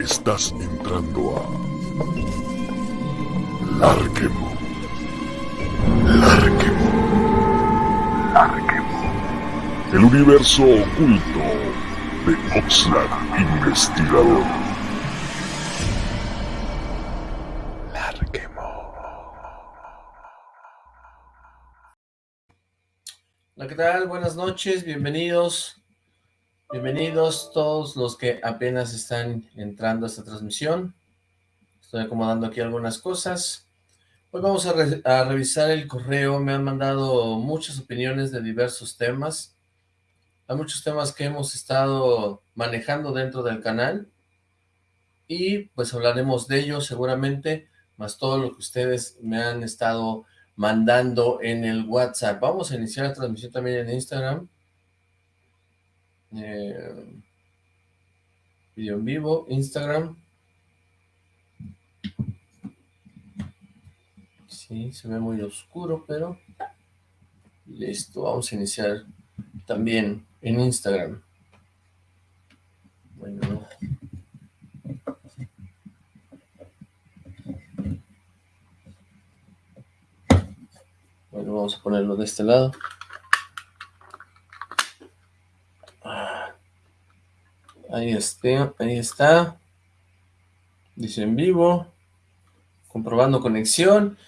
Estás entrando a... Larquemo. Larquemo. Larquemo. El universo oculto de Oxlack Investigador. Larquemo. Hola, ¿qué tal? Buenas noches, bienvenidos. Bienvenidos todos los que apenas están entrando a esta transmisión. Estoy acomodando aquí algunas cosas. Hoy vamos a, a, revisar el correo. Me han mandado muchas opiniones de diversos temas. Hay muchos temas que hemos estado manejando dentro del canal. Y pues hablaremos de ellos seguramente, más todo lo que ustedes me han estado mandando en el WhatsApp. Vamos a iniciar la transmisión también en Instagram. Eh, video en vivo, Instagram. Sí, se ve muy oscuro, pero listo, vamos a iniciar también en Instagram. Bueno. Bueno, vamos a ponerlo de este lado. Ahí está, ahí está. Dice en vivo. Comprobando conexión.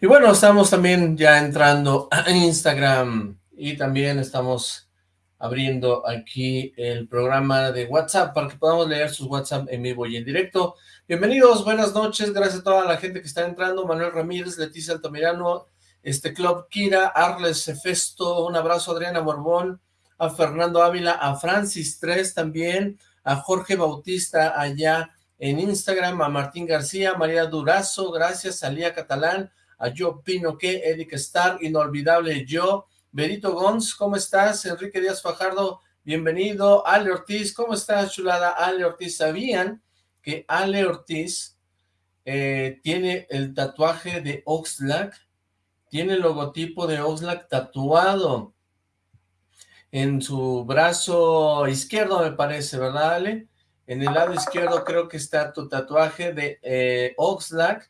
Y bueno, estamos también ya entrando a Instagram. Y también estamos abriendo aquí el programa de WhatsApp para que podamos leer sus WhatsApp en vivo y en directo. Bienvenidos, buenas noches, gracias a toda la gente que está entrando. Manuel Ramírez, Leticia Altamirano, este Club Kira, Arles Efesto, un abrazo Adriana Borbón, a Fernando Ávila, a Francis 3 también, a Jorge Bautista allá en Instagram, a Martín García, María Durazo, gracias, a Catalán, a Yo Pino que, Eric Star, Inolvidable Yo, Berito Gons, ¿cómo estás? Enrique Díaz Fajardo, bienvenido, Ale Ortiz, ¿cómo estás, chulada? Ale Ortiz, ¿sabían que Ale Ortiz eh, tiene el tatuaje de Oxlack? Tiene el logotipo de Oxlack tatuado en su brazo izquierdo, me parece, ¿verdad, Ale? En el lado izquierdo creo que está tu tatuaje de eh, Oxlack,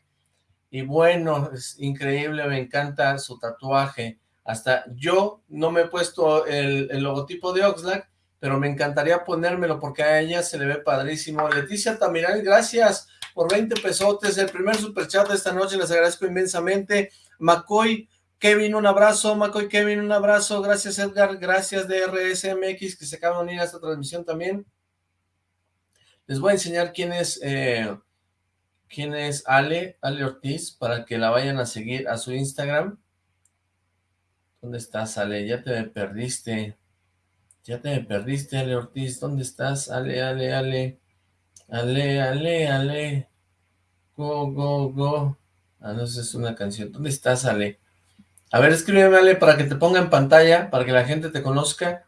y bueno, es increíble, me encanta su tatuaje. Hasta yo no me he puesto el, logotipo de Oxlack, pero me encantaría ponérmelo porque a ella se le ve padrísimo. Leticia Tamiral, gracias por 20 pesotes, el primer superchat de esta noche, les agradezco inmensamente. McCoy, Kevin, un abrazo, McCoy Kevin, un abrazo, gracias Edgar, gracias DRSMX que se acaban de unir a esta transmisión también. Les voy a enseñar quién es, eh, quién es Ale, Ale Ortiz, para que la vayan a seguir a su Instagram. ¿Dónde estás, Ale? Ya te me perdiste. Ya te me perdiste, Ale Ortiz. ¿Dónde estás? Ale, Ale, Ale. Ale, Ale, Ale. Go, go, go. Ah, no, esa es una canción. ¿Dónde estás, Ale? A ver, escríbeme, Ale, para que te ponga en pantalla, para que la gente te conozca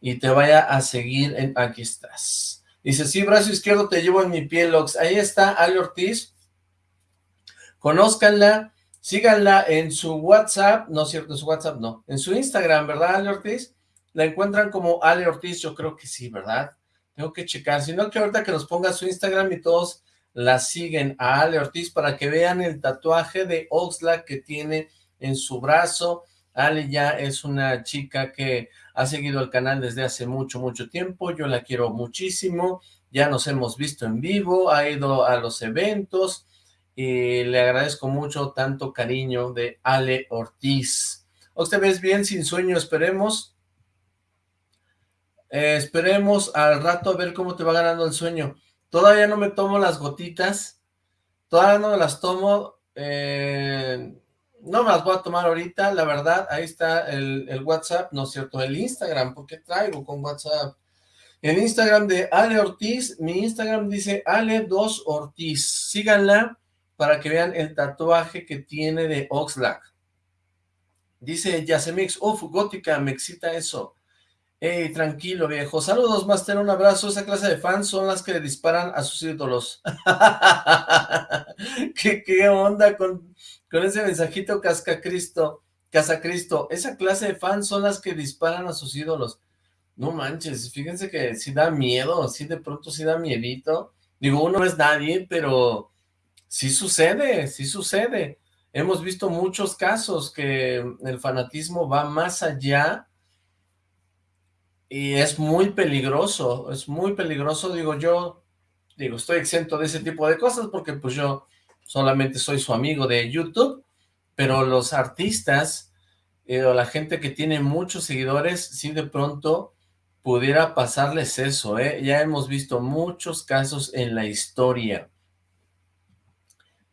y te vaya a seguir. En... Aquí estás. Dice, sí, brazo izquierdo te llevo en mi piel, Lox. Ahí está Ale Ortiz. Conózcanla, síganla en su WhatsApp, no cierto, en su WhatsApp no, en su Instagram, ¿verdad, Ale Ortiz? La encuentran como Ale Ortiz, yo creo que sí, ¿verdad? Tengo que checar, si no que ahorita que nos ponga su Instagram y todos la siguen a Ale Ortiz para que vean el tatuaje de Oxlack que tiene en su brazo. Ale ya es una chica que ha seguido el canal desde hace mucho, mucho tiempo. Yo la quiero muchísimo. Ya nos hemos visto en vivo, ha ido a los eventos y le agradezco mucho tanto cariño de Ale Ortiz. ¿Usted ves bien? Sin sueño, esperemos. Eh, esperemos al rato a ver cómo te va ganando el sueño. Todavía no me tomo las gotitas. Todavía no las tomo. Eh, no me las voy a tomar ahorita, la verdad, ahí está el, el WhatsApp, no es cierto, el Instagram, porque traigo con WhatsApp. El Instagram de Ale Ortiz, mi Instagram dice Ale2 Ortiz, síganla para que vean el tatuaje que tiene de Oxlack. Dice Yasemix, uff, gótica, me excita eso. Ey, tranquilo, viejo. Saludos, Master, un abrazo. Esa clase de fans son las que le disparan a sus ídolos. ¿Qué, ¿Qué, onda con, con ese mensajito cascacristo? Casacristo. Esa clase de fans son las que disparan a sus ídolos. No manches, fíjense que sí da miedo, sí de pronto sí da miedito Digo, uno no es nadie, pero sí sucede, sí sucede. Hemos visto muchos casos que el fanatismo va más allá y es muy peligroso, es muy peligroso, digo yo, digo, estoy exento de ese tipo de cosas porque pues yo solamente soy su amigo de YouTube, pero los artistas eh, o la gente que tiene muchos seguidores, sí de pronto pudiera pasarles eso, ¿eh? Ya hemos visto muchos casos en la historia.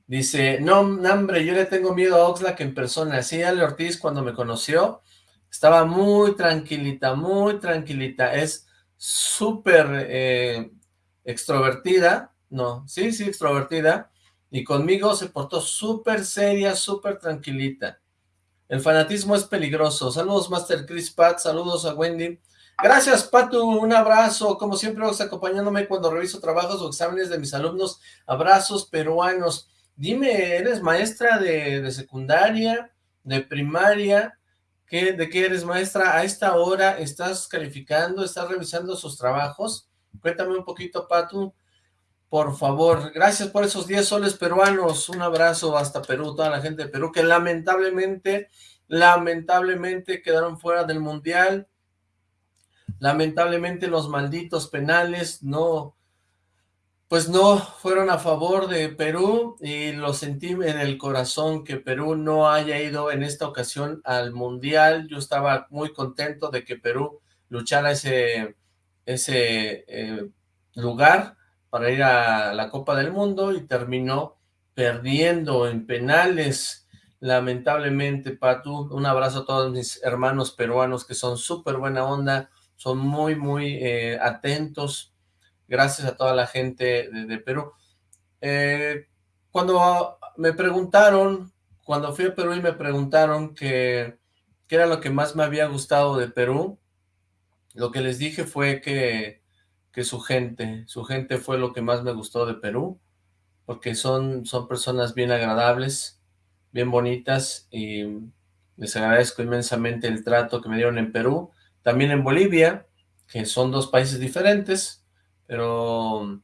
Dice, no, hombre, yo le tengo miedo a Oxlack en persona. Sí, Ale Ortiz cuando me conoció estaba muy tranquilita, muy tranquilita. Es súper eh, extrovertida, no, sí, sí, extrovertida. Y conmigo se portó súper seria, súper tranquilita. El fanatismo es peligroso. Saludos, Master Chris Pat, saludos a Wendy. Gracias, Patu, un abrazo. Como siempre, vas acompañándome cuando reviso trabajos o exámenes de mis alumnos. Abrazos peruanos. Dime, ¿eres maestra de, secundaria, de primaria? ¿Qué, ¿De qué eres maestra? ¿A esta hora estás calificando, estás revisando sus trabajos? Cuéntame un poquito, Patu, por favor. Gracias por esos 10 soles peruanos. Un abrazo hasta Perú, toda la gente de Perú, que lamentablemente, lamentablemente quedaron fuera del Mundial. Lamentablemente los malditos penales no pues no fueron a favor de Perú y lo sentí en el corazón que Perú no haya ido en esta ocasión al Mundial. Yo estaba muy contento de que Perú luchara ese, ese eh, lugar para ir a la Copa del Mundo y terminó perdiendo en penales. Lamentablemente, Patu, un abrazo a todos mis hermanos peruanos que son súper buena onda, son muy, muy eh, atentos, gracias a toda la gente de, Perú. Eh, cuando me preguntaron, cuando fui a Perú y me preguntaron qué era lo que más me había gustado de Perú, lo que les dije fue que, que su gente, su gente fue lo que más me gustó de Perú, porque son, son personas bien agradables, bien bonitas, y les agradezco inmensamente el trato que me dieron en Perú, también en Bolivia, que son dos países diferentes, pero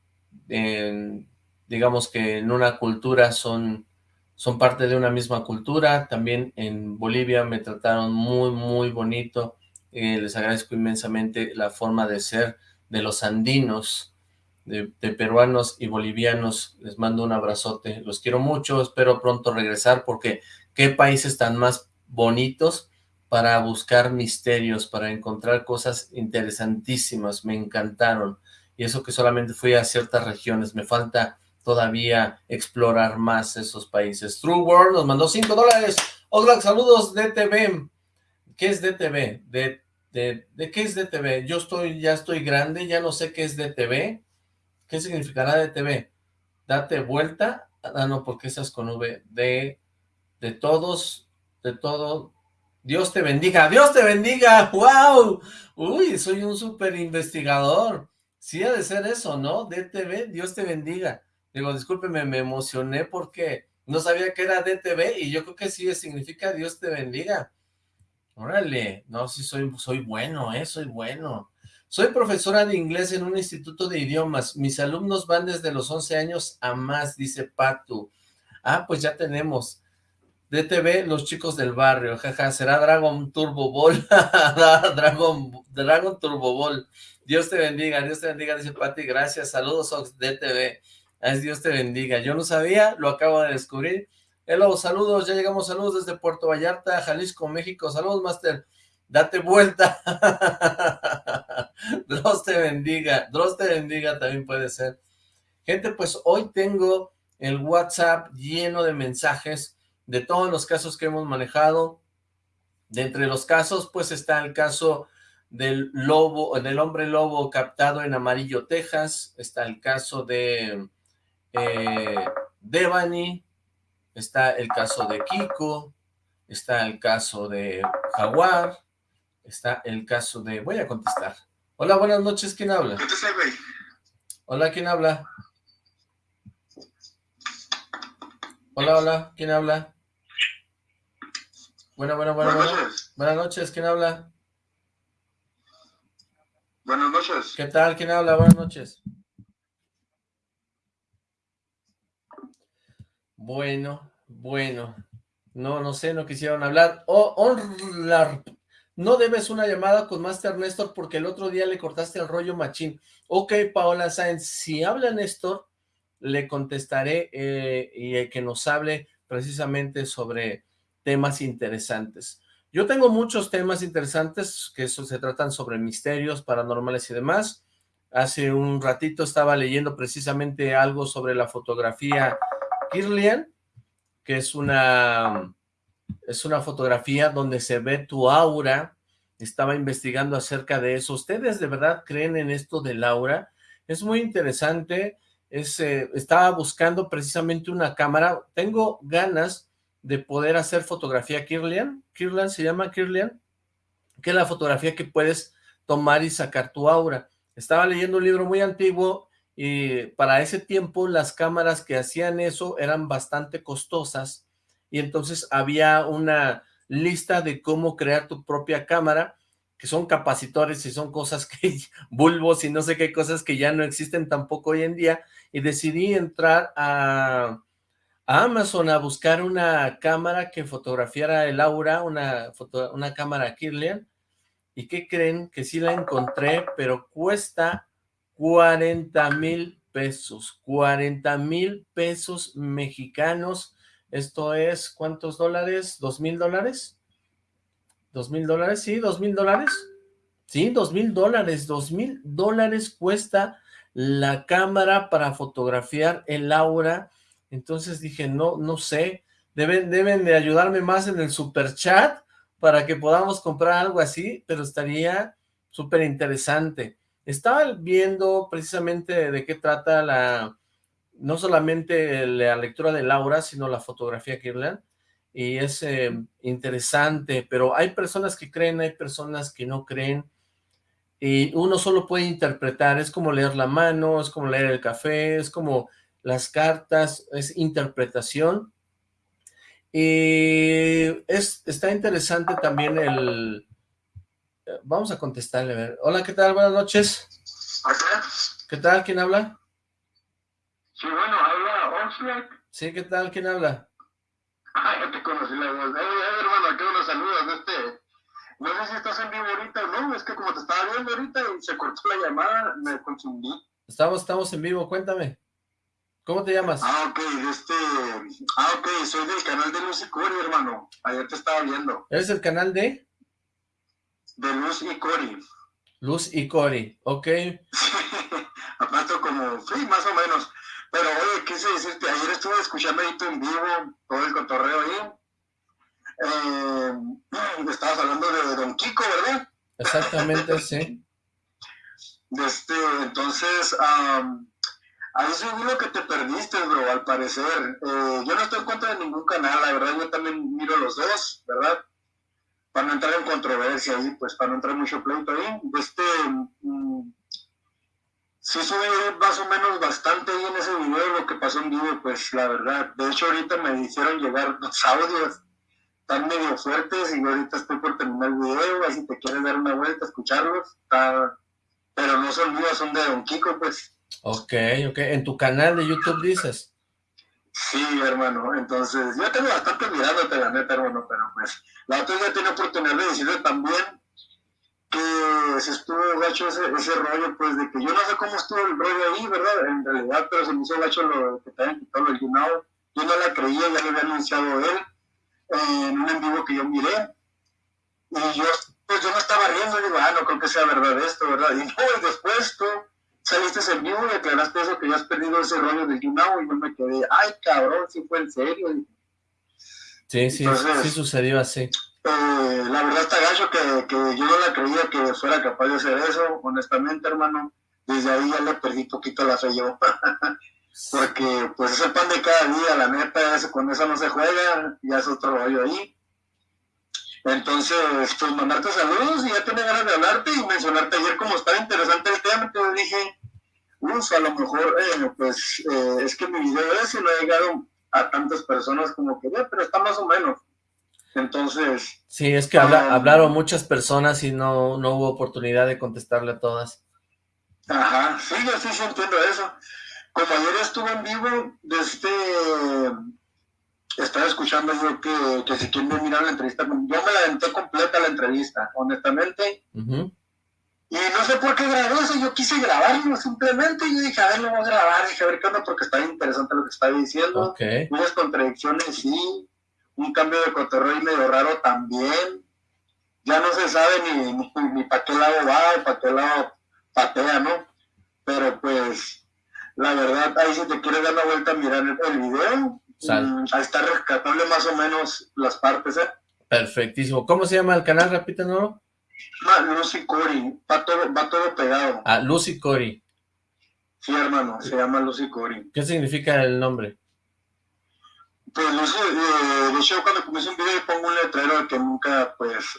digamos que en una cultura son, son parte de una misma cultura. También en Bolivia me trataron muy, muy bonito. Eh, les agradezco inmensamente la forma de ser de los andinos, de, peruanos y bolivianos. Les mando un abrazote. Los quiero mucho. Espero pronto regresar porque qué países tan más bonitos para buscar misterios, para encontrar cosas interesantísimas. Me encantaron y eso que solamente fui a ciertas regiones, me falta todavía explorar más esos países. True World nos mandó 5 dólares. Oxlack, saludos DTV. ¿Qué es DTV? ¿De, de, qué es DTV? Yo estoy, ya estoy grande, ya no sé qué es DTV. ¿Qué significará DTV? Date vuelta. Ah, no, porque esas con V. De, de todos, de todo. Dios te bendiga. ¡Dios te bendiga! ¡Wow! Uy, soy un súper investigador. Sí ha de ser eso, ¿no? DTV, Dios te bendiga. Digo, discúlpeme, me emocioné porque no sabía que era DTV y yo creo que sí significa Dios te bendiga. Órale, no, sí soy, soy bueno, ¿eh? Soy bueno. Soy profesora de inglés en un instituto de idiomas. Mis alumnos van desde los 11 años a más, dice Patu. Ah, pues ya tenemos. DTV, los chicos del barrio, jaja, será Dragon Turbo Ball, Dragon, Dragon Turbo Ball. Dios te bendiga, Dios te bendiga, dice Pati, gracias, saludos Ox DTV, Dios te bendiga, yo no sabía, lo acabo de descubrir, hello, saludos, ya llegamos, saludos desde Puerto Vallarta, Jalisco, México, saludos Master, date vuelta, Dios te bendiga, Dios te bendiga también puede ser, gente, pues hoy tengo el WhatsApp lleno de mensajes de todos los casos que hemos manejado, de entre los casos, pues está el caso del lobo, del hombre lobo captado en Amarillo, Texas, está el caso de eh, Devani, está el caso de Kiko, está el caso de Jaguar, está el caso de... Voy a contestar. Hola, buenas noches, ¿quién habla? Hola, ¿quién habla? Hola, hola, ¿quién habla? Bueno, bueno, bueno, buenas noches. Buenas noches, ¿quién habla? Buenas noches. ¿Qué tal? ¿Quién habla? Buenas noches. Bueno, bueno. No, no sé, no quisieron hablar. Oh, no debes una llamada con Master Néstor porque el otro día le cortaste el rollo machín. Ok, Paola Sáenz, si habla Néstor, le contestaré eh, y que nos hable precisamente sobre temas interesantes. Yo tengo muchos temas interesantes que eso se tratan sobre misterios paranormales y demás. Hace un ratito estaba leyendo precisamente algo sobre la fotografía Kirlian, que es una, es una fotografía donde se ve tu aura. Estaba investigando acerca de eso. ¿Ustedes de verdad creen en esto del aura? Es muy interesante. Es, eh, estaba buscando precisamente una cámara. Tengo ganas de poder hacer fotografía Kirlian. Kirlian se llama Kirlian, que es la fotografía que puedes tomar y sacar tu aura. Estaba leyendo un libro muy antiguo y para ese tiempo las cámaras que hacían eso eran bastante costosas y entonces había una lista de cómo crear tu propia cámara que son capacitores y son cosas que, bulbos y no sé qué cosas que ya no existen tampoco hoy en día, y decidí entrar a, Amazon a buscar una cámara que fotografiara el aura, una, una cámara Kirlian, ¿y qué creen? Que sí la encontré, pero cuesta 40 mil pesos, 40 mil pesos mexicanos, esto es, ¿cuántos dólares? ¿Dos mil dólares? ¿Dos mil dólares? Sí, dos mil dólares. Sí, dos mil dólares, dos mil dólares cuesta la cámara para fotografiar el aura entonces dije, no, no sé, deben, deben de ayudarme más en el super chat para que podamos comprar algo así, pero estaría súper interesante. Estaba viendo precisamente de qué trata la, no solamente la lectura de Laura, sino la fotografía Kirlan, y es eh, interesante, pero hay personas que creen, hay personas que no creen, y uno solo puede interpretar, es como leer la mano, es como leer el café, es como las cartas, es interpretación. Y es, está interesante también el... Vamos a contestarle, a ver. Hola, ¿qué tal? Buenas noches. ¿Qué tal? ¿Quién habla? Sí, bueno, habla Oxlack. Sí, ¿qué tal? ¿Quién habla? Ah, ya te conocí la voz. Eh, eh, hermano, qué unos saludos de este... No sé si estás en vivo ahorita o no, es que como te estaba viendo ahorita y se cortó la llamada, me confundí. Estamos, estamos en vivo, cuéntame. ¿Cómo te llamas? Ah, ok, este... Ah, ok, soy del canal de Luz y Cori, hermano. Ayer te estaba viendo. ¿Eres el canal de? De Luz y Cori. Luz y Cori, ok. Aparte como, sí, más o menos. Pero, oye, quise decirte, ayer estuve escuchando ahí tu en vivo, todo el cotorreo ahí. Eh, estabas hablando de Don Kiko, ¿verdad? Exactamente, sí. Este, entonces, um, Ahí vi lo que te perdiste, bro, al parecer. Eh, yo no estoy en contra de ningún canal, la verdad, yo también miro los dos, ¿verdad? Para no entrar en controversia ahí, pues para no entrar mucho pleito ahí. Este, mm, sí subí más o menos bastante ahí en ese video lo que pasó en vivo, pues la verdad. De hecho, ahorita me hicieron llegar los audios tan medio fuertes y ahorita estoy por terminar el video, así te quieres dar una vuelta, escucharlos. pero no son míos, son de Don Kiko, pues. Ok, ok. ¿En tu canal de YouTube dices? Sí, hermano. Entonces, yo tengo bastante mirándote, la neta, hermano, pero pues, la otra vez tiene oportunidad de decirle también que se estuvo gacho ese, ese rollo, pues, de que yo no sé cómo estuvo el rollo ahí, ¿verdad? En realidad, pero se me hizo gacho lo que te habían quitado el Yunao. Yo no la creía, ya lo había anunciado él en un en vivo que yo miré. Y yo, pues, yo no estaba riendo, digo, ah, no creo que sea verdad esto, ¿verdad? Y no, después tú saliste en vivo y aclaraste eso que ya has perdido ese rollo del Yunao y yo me quedé, ay cabrón, si fue en serio. Sí, sí, sí sucedió así. Eh, la verdad está gacho que, que, yo no la creía que fuera capaz de hacer eso, honestamente hermano, desde ahí ya le perdí poquito la fe yo. Porque pues es el pan de cada día, la neta, eso, con eso no se juega, ya es otro rollo ahí. Entonces, pues mandarte saludos y ya tenía ganas de hablarte y mencionarte ayer como estaba interesante el tema, te dije, uff, a lo mejor, eh, pues, eh, es que mi video ese no ha llegado a tantas personas como quería, pero está más o menos. Entonces... Sí, es que habla, um, hablaron muchas personas y no, no hubo oportunidad de contestarle a todas. Ajá, sí, yo sí, entiendo eso. Como ayer estuve en vivo, desde estaba escuchando yo que, que si quieren mirar la entrevista, yo me la aventé completa la entrevista, honestamente. Y no sé por qué grabé eso, yo quise grabarlo simplemente, y yo dije, a ver, lo voy a grabar, dije, a ver qué onda, porque está interesante lo que está diciendo. Okay. Unas contradicciones, sí, un cambio de cotorreo medio raro también. Ya no se sabe ni, ni, ni para qué lado va o para qué lado patea, ¿no? Pero pues, la verdad, ahí si te quieres dar la vuelta a mirar el, video, mm, ahí está rescatable más o menos las partes, ¿eh? Perfectísimo. ¿Cómo se llama el canal? Repítanos. Ah, Lucy Cory, va todo, va todo pegado. Ah, Lucy Cory. Sí, hermano, se llama Lucy Cory. ¿Qué significa el nombre? Pues Lucy, eh, de hecho cuando comienzo un video pongo un letrero de que nunca, pues,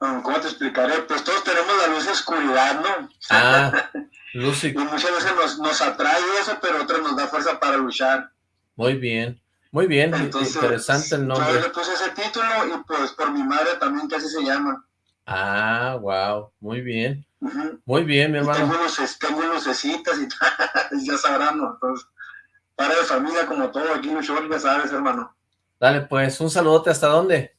¿cómo te explicaré? Pues todos tenemos la luz y oscuridad, ¿no? Ah, Lucy. y muchas veces nos, nos atrae eso, pero otras nos da fuerza para luchar. Muy bien. Muy bien, interesante el nombre. Yo le puse ese título y pues por mi madre también así se llama. Ah, wow, muy bien. Muy bien, mi hermano. tengo, luces, tengo lucecitas y ya sabrán, ¿no? Entonces, para de familia como todo aquí en Ushor, ya sabes, hermano. Dale, pues, un saludote, ¿hasta dónde?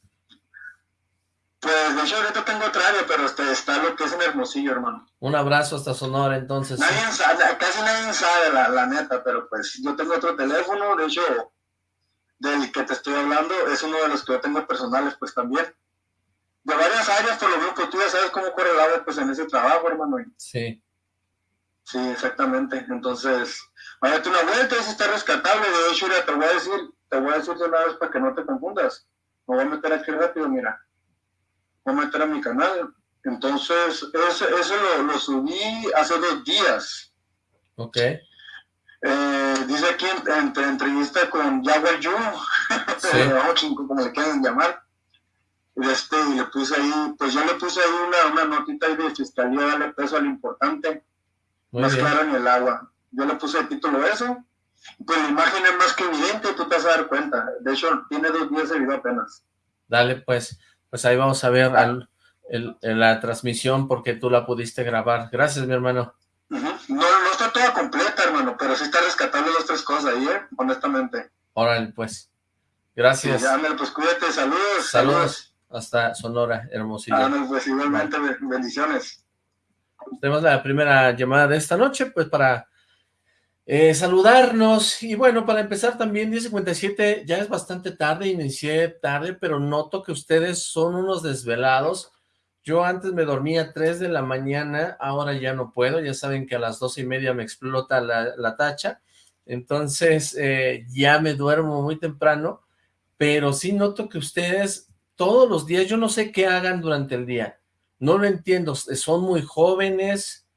Pues, de hecho, ahorita tengo otra área, pero este, está lo que es en Hermosillo, hermano. Un abrazo hasta Sonora, entonces. Nadie sabe, casi nadie sabe, la, la neta, pero pues, yo tengo otro teléfono, de hecho, del que te estoy hablando, es uno de los que yo tengo personales, pues también. De varias áreas, por lo menos, pues tú ya sabes cómo corre el agua, pues en ese trabajo, hermano. Sí. Sí, exactamente. Entonces, váyate una vuelta, ese está rescatable. De hecho, te voy a decir, te voy a decir de una vez para que no te confundas. Me voy a meter aquí rápido, mira. Voy a meter a mi canal. Entonces, ese, eso lo, lo subí hace dos días. Ok. Eh, dice aquí en, entrevista con Jaguar Yu, sí. como le quieren llamar. Este, y le puse ahí, pues yo le puse ahí una, una notita ahí de fiscalía, darle peso a lo importante, más claro en el agua. Yo le puse el título eso, pues la imagen es más que evidente, tú te vas a dar cuenta. De hecho, tiene dos días de video apenas. Dale, pues, pues ahí vamos a ver al, el, la transmisión porque tú la pudiste grabar. Gracias, mi hermano. No, no está toda completa, hermano, pero sí está rescatando las tres cosas ahí, ¿eh? Honestamente. Órale, pues. Gracias. Sí, pues cuídate, saludos. Saludos. Hasta Sonora, hermosillo. pues igualmente, bendiciones. Tenemos la primera llamada de esta noche, pues para eh, saludarnos. Y bueno, para empezar también, 10.57, ya es bastante tarde, inicié tarde, pero noto que ustedes son unos desvelados. Yo antes me dormía a 3 de la mañana, ahora ya no puedo, ya saben que a las dos y media me explota la, tacha, entonces eh, ya me duermo muy temprano, pero sí noto que ustedes todos los días, yo no sé qué hagan durante el día, no lo entiendo, son muy jóvenes,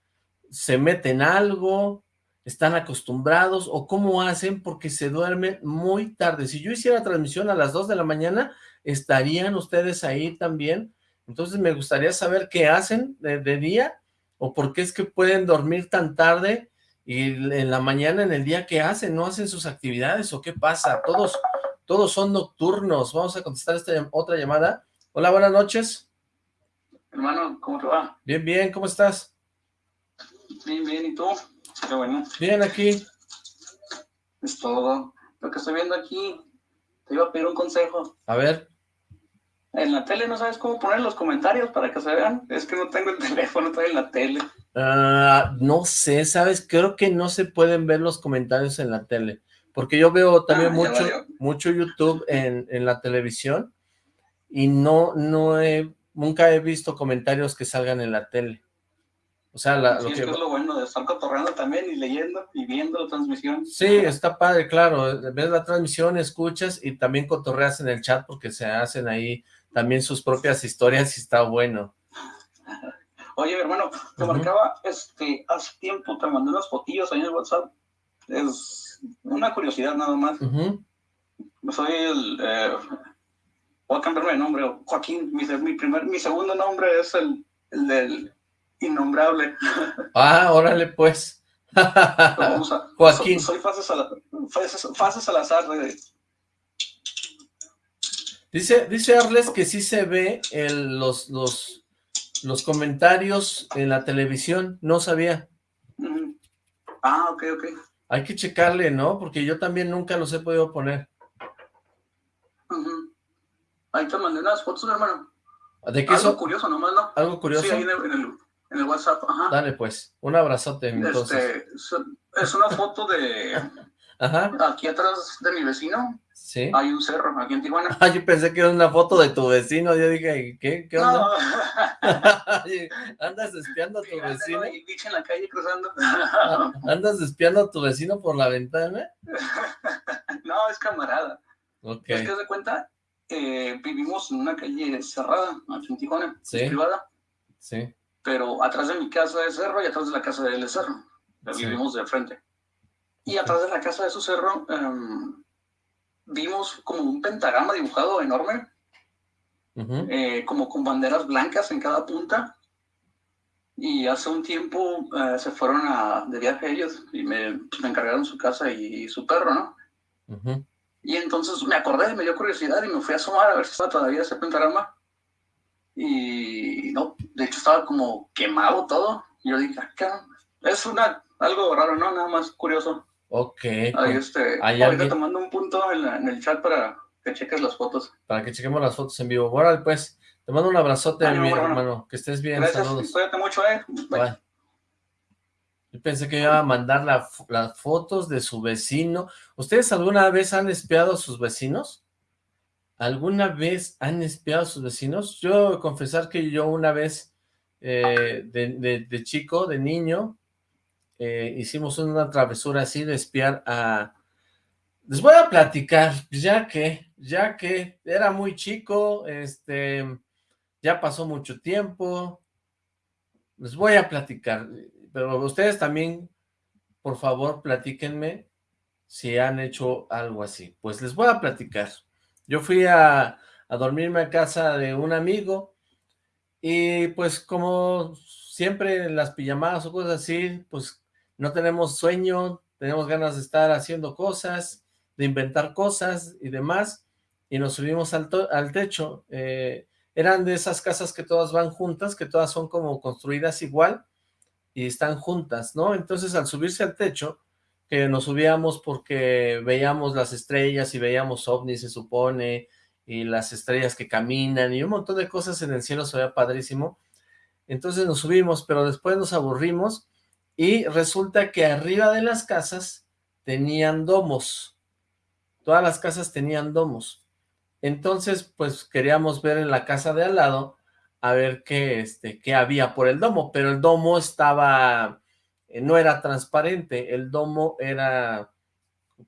se meten algo, están acostumbrados, o cómo hacen porque se duermen muy tarde. Si yo hiciera transmisión a las 2 de la mañana, ¿estarían ustedes ahí también? Entonces me gustaría saber qué hacen de, día o por qué es que pueden dormir tan tarde y en la mañana, en el día, ¿qué hacen? ¿No hacen sus actividades o qué pasa? Todos, todos son nocturnos. Vamos a contestar esta otra llamada. Hola, buenas noches. Hermano, ¿cómo te va? Bien, bien, ¿cómo estás? Bien, bien, ¿y tú? Qué bueno. Bien, aquí. Es todo. Lo que estoy viendo aquí, te iba a pedir un consejo. A ver en la tele no sabes cómo poner los comentarios para que se vean. Es que no tengo el teléfono, estoy en la tele. Ah, no sé, ¿sabes? Creo que no se pueden ver los comentarios en la tele. Porque yo veo también ah, mucho, mucho YouTube en, en, la televisión y no, no he, nunca he visto comentarios que salgan en la tele. O sea, la, lo que... es lo bueno de estar cotorreando también y leyendo y viendo la transmisión. Sí, está padre, claro. Ves la transmisión, escuchas y también cotorreas en el chat porque se hacen ahí también sus propias historias y está bueno. Oye, hermano, te marcaba, este, hace tiempo te mandé unas fotillos ahí en el WhatsApp. Es una curiosidad nada más. Soy el, eh, voy a cambiarme de nombre, Joaquín, mi, mi, primer, mi segundo nombre es el, el del innombrable. Ah, órale pues. Joaquín. Soy, soy Fases Salazar de, Dice, dice Arles que sí se ve el, los, los, los comentarios en la televisión, no sabía. Ah, ok, ok. Hay que checarle, ¿no? Porque yo también nunca los he podido poner. Ahí te mandé unas fotos, hermano. ¿De qué Algo curioso nomás, ¿no? Algo curioso. Sí, ahí en el, en el, WhatsApp, ajá. Dale, pues, un abrazote, este, entonces. es una foto de... Ajá. Aquí atrás de mi vecino. Sí. Hay un cerro aquí en Tijuana. Ah, yo pensé que era una foto de tu vecino. Yo dije, ¿qué? ¿Qué onda? ¿Andas espiando a tu vecino? en la calle cruzando. ¿Andas espiando a tu vecino por la ventana? no, es camarada. Ok. Es que de cuenta, eh, vivimos en una calle cerrada, aquí en Tijuana, privada. Sí. Pero atrás de mi casa es cerro y atrás de la casa de él es cerro. Vivimos de frente. Y atrás de la casa de su cerro em, vimos como un pentagrama dibujado enorme, eh, como con banderas blancas en cada punta. Y hace un tiempo eh, se fueron a, de viaje ellos y me, me encargaron su casa y, su perro, ¿no? Y entonces me acordé, me dio curiosidad y me fui a asomar a ver si estaba todavía ese pentagrama. Y no, de hecho estaba como quemado todo. Y yo dije, acá, ah, es una, algo raro, ¿no? Nada más curioso. Ok. Ahí este, ahorita tomando un punto en, el chat para que cheques las fotos. Para que chequemos las fotos en vivo. Bueno, pues, te mando un abrazote, mi hermano. Que estés bien, Gracias, saludos. Cuídate mucho, eh. Bye. Yo pensé que iba a mandar las fotos de su vecino. ¿Ustedes alguna vez han espiado a sus vecinos? ¿Alguna vez han espiado a sus vecinos? Yo confesar que yo una vez, eh, de chico, de niño, eh, hicimos una travesura así de espiar a... Les voy a platicar, ya que, ya que era muy chico, este, ya pasó mucho tiempo, les voy a platicar, pero ustedes también, por favor, platíquenme si han hecho algo así. Pues les voy a platicar. Yo fui a, a dormirme a casa de un amigo y pues como siempre las pijamadas o cosas así, pues no tenemos sueño, tenemos ganas de estar haciendo cosas, de inventar cosas y demás, y nos subimos al, al techo. Eh, eran de esas casas que todas van juntas, que todas son como construidas igual, y están juntas, ¿no? Entonces al subirse al techo, que nos subíamos porque veíamos las estrellas y veíamos ovnis, se supone, y las estrellas que caminan, y un montón de cosas en el cielo, se veía padrísimo. Entonces nos subimos, pero después nos aburrimos, y resulta que arriba de las casas tenían domos. Todas las casas tenían domos. Entonces, pues queríamos ver en la casa de al lado a ver qué, este, qué había por el domo, pero el domo estaba, no era transparente, el domo era,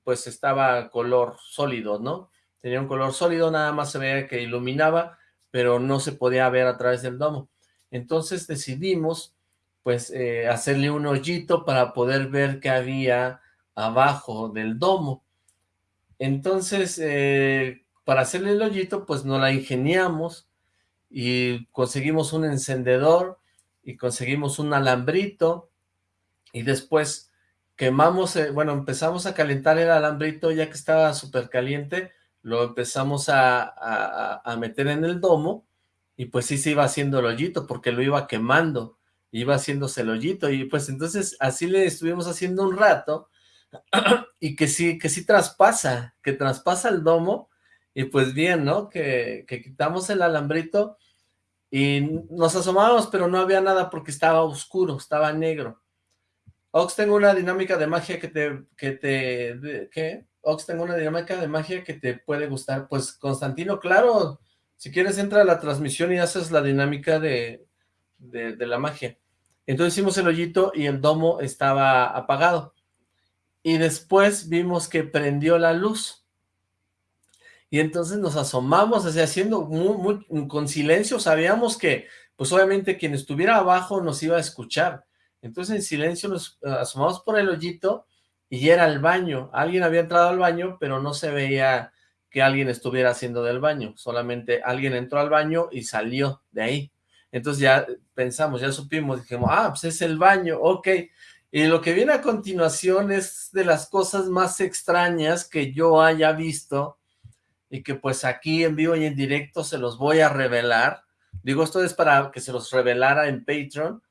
pues estaba color sólido, ¿no? Tenía un color sólido, nada más se veía que iluminaba, pero no se podía ver a través del domo. Entonces decidimos pues eh, hacerle un hoyito para poder ver qué había abajo del domo. Entonces, eh, para hacerle el hoyito, pues nos la ingeniamos y conseguimos un encendedor y conseguimos un alambrito y después quemamos, eh, bueno, empezamos a calentar el alambrito ya que estaba súper caliente, lo empezamos a, a meter en el domo y pues sí se iba haciendo el hoyito porque lo iba quemando iba haciéndose el hoyito, y pues entonces así le estuvimos haciendo un rato, y que sí, que sí traspasa, que traspasa el domo, y pues bien, ¿no? Que, que quitamos el alambrito, y nos asomamos, pero no había nada porque estaba oscuro, estaba negro. Ox, tengo una dinámica de magia que te, que te, ¿qué? Ox, tengo una dinámica de magia que te puede gustar. Pues, Constantino, claro, si quieres entra a la transmisión y haces la dinámica de, de, la magia. Entonces hicimos el hoyito y el domo estaba apagado. Y después vimos que prendió la luz. Y entonces nos asomamos, así haciendo muy, con silencio, sabíamos que, pues obviamente quien estuviera abajo nos iba a escuchar. Entonces en silencio nos eh, asomamos por el hoyito y era el baño. Alguien había entrado al baño, pero no se veía que alguien estuviera haciendo del baño. Solamente alguien entró al baño y salió de ahí. Entonces ya pensamos, ya supimos, dijimos, ah, pues es el baño, ok. Y lo que viene a continuación es de las cosas más extrañas que yo haya visto y que pues aquí en vivo y en directo se los voy a revelar. Digo, esto es para que se los revelara en Patreon,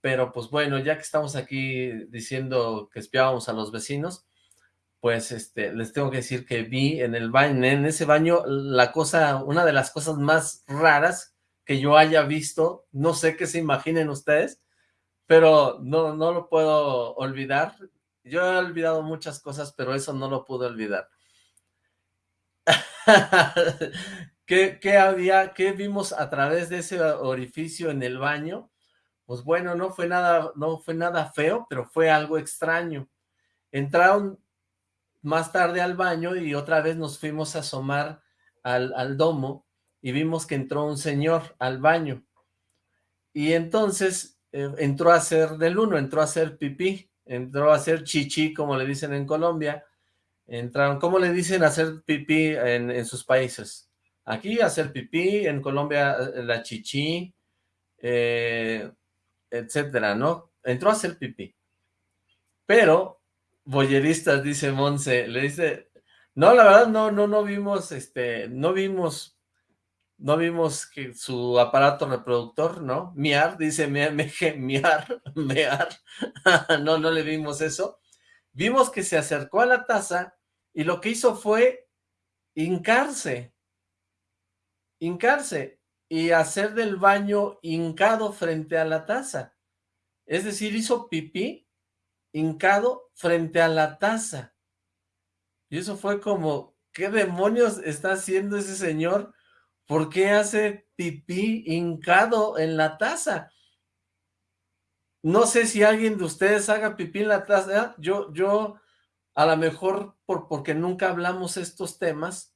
pero pues bueno, ya que estamos aquí diciendo que espiábamos a los vecinos, pues este, les tengo que decir que vi en el baño, en ese baño, la cosa, una de las cosas más raras que yo haya visto, no sé qué se imaginen ustedes, pero no, no lo puedo olvidar. Yo he olvidado muchas cosas, pero eso no lo pude olvidar. ¿Qué, ¿Qué, había, qué vimos a través de ese orificio en el baño? Pues bueno, no fue nada, no fue nada feo, pero fue algo extraño. Entraron más tarde al baño y otra vez nos fuimos a asomar al, al domo y vimos que entró un señor al baño. Y entonces eh, entró a hacer del uno, entró a hacer pipí, entró a hacer chichi, como le dicen en Colombia. Entraron, ¿cómo le dicen hacer pipí en, en sus países? Aquí hacer pipí, en Colombia eh, la chichi, eh, etcétera, ¿no? Entró a hacer pipí. Pero, boyeristas, dice Monse, le dice, no, la verdad no, no, no vimos, este, no vimos no vimos que su aparato reproductor, ¿no? Miar, dice me, miar, mear, no, no le vimos eso. Vimos que se acercó a la taza y lo que hizo fue hincarse, hincarse y hacer del baño hincado frente a la taza. Es decir, hizo pipí hincado frente a la taza. Y eso fue como, ¿qué demonios está haciendo ese señor? ¿Por qué hace pipí hincado en la taza? No sé si alguien de ustedes haga pipí en la taza. Yo, yo, a lo mejor por, porque nunca hablamos estos temas,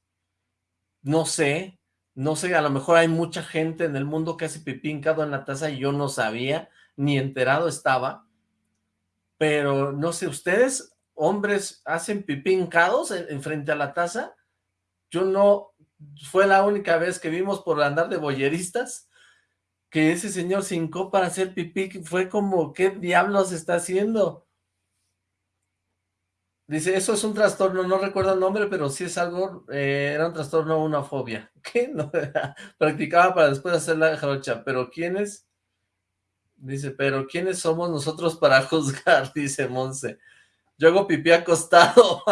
no sé, no sé, a lo mejor hay mucha gente en el mundo que hace pipí hincado en la taza y yo no sabía, ni enterado estaba, pero no sé, ¿ustedes, hombres, hacen pipí hincados en frente a la taza? Yo no, fue la única vez que vimos por andar de boyeristas que ese señor se hincó para hacer pipí, fue como, ¿qué diablos está haciendo? Dice, eso es un trastorno, no recuerdo el nombre, pero sí es algo, eh, era un trastorno, una fobia. ¿Qué? No, practicaba para después hacer la jarocha, pero ¿quiénes? Dice, pero ¿quiénes somos nosotros para juzgar? Dice Monse. Yo hago pipí acostado.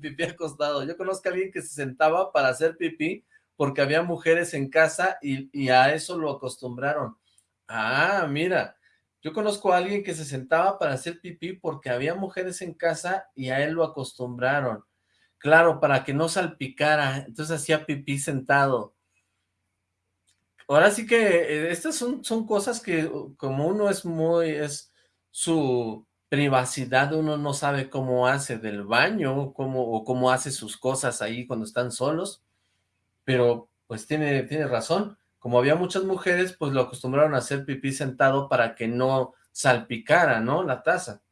pipí acostado. Yo conozco a alguien que se sentaba para hacer pipí porque había mujeres en casa y, a eso lo acostumbraron. Ah, mira, yo conozco a alguien que se sentaba para hacer pipí porque había mujeres en casa y a él lo acostumbraron. Claro, para que no salpicara, entonces hacía pipí sentado. Ahora sí que eh, estas son, son cosas que como uno es muy, es su, privacidad, uno no sabe cómo hace del baño, cómo, o cómo hace sus cosas ahí cuando están solos, pero pues tiene, tiene razón, como había muchas mujeres, pues lo acostumbraron a hacer pipí sentado para que no salpicara, ¿no? La taza.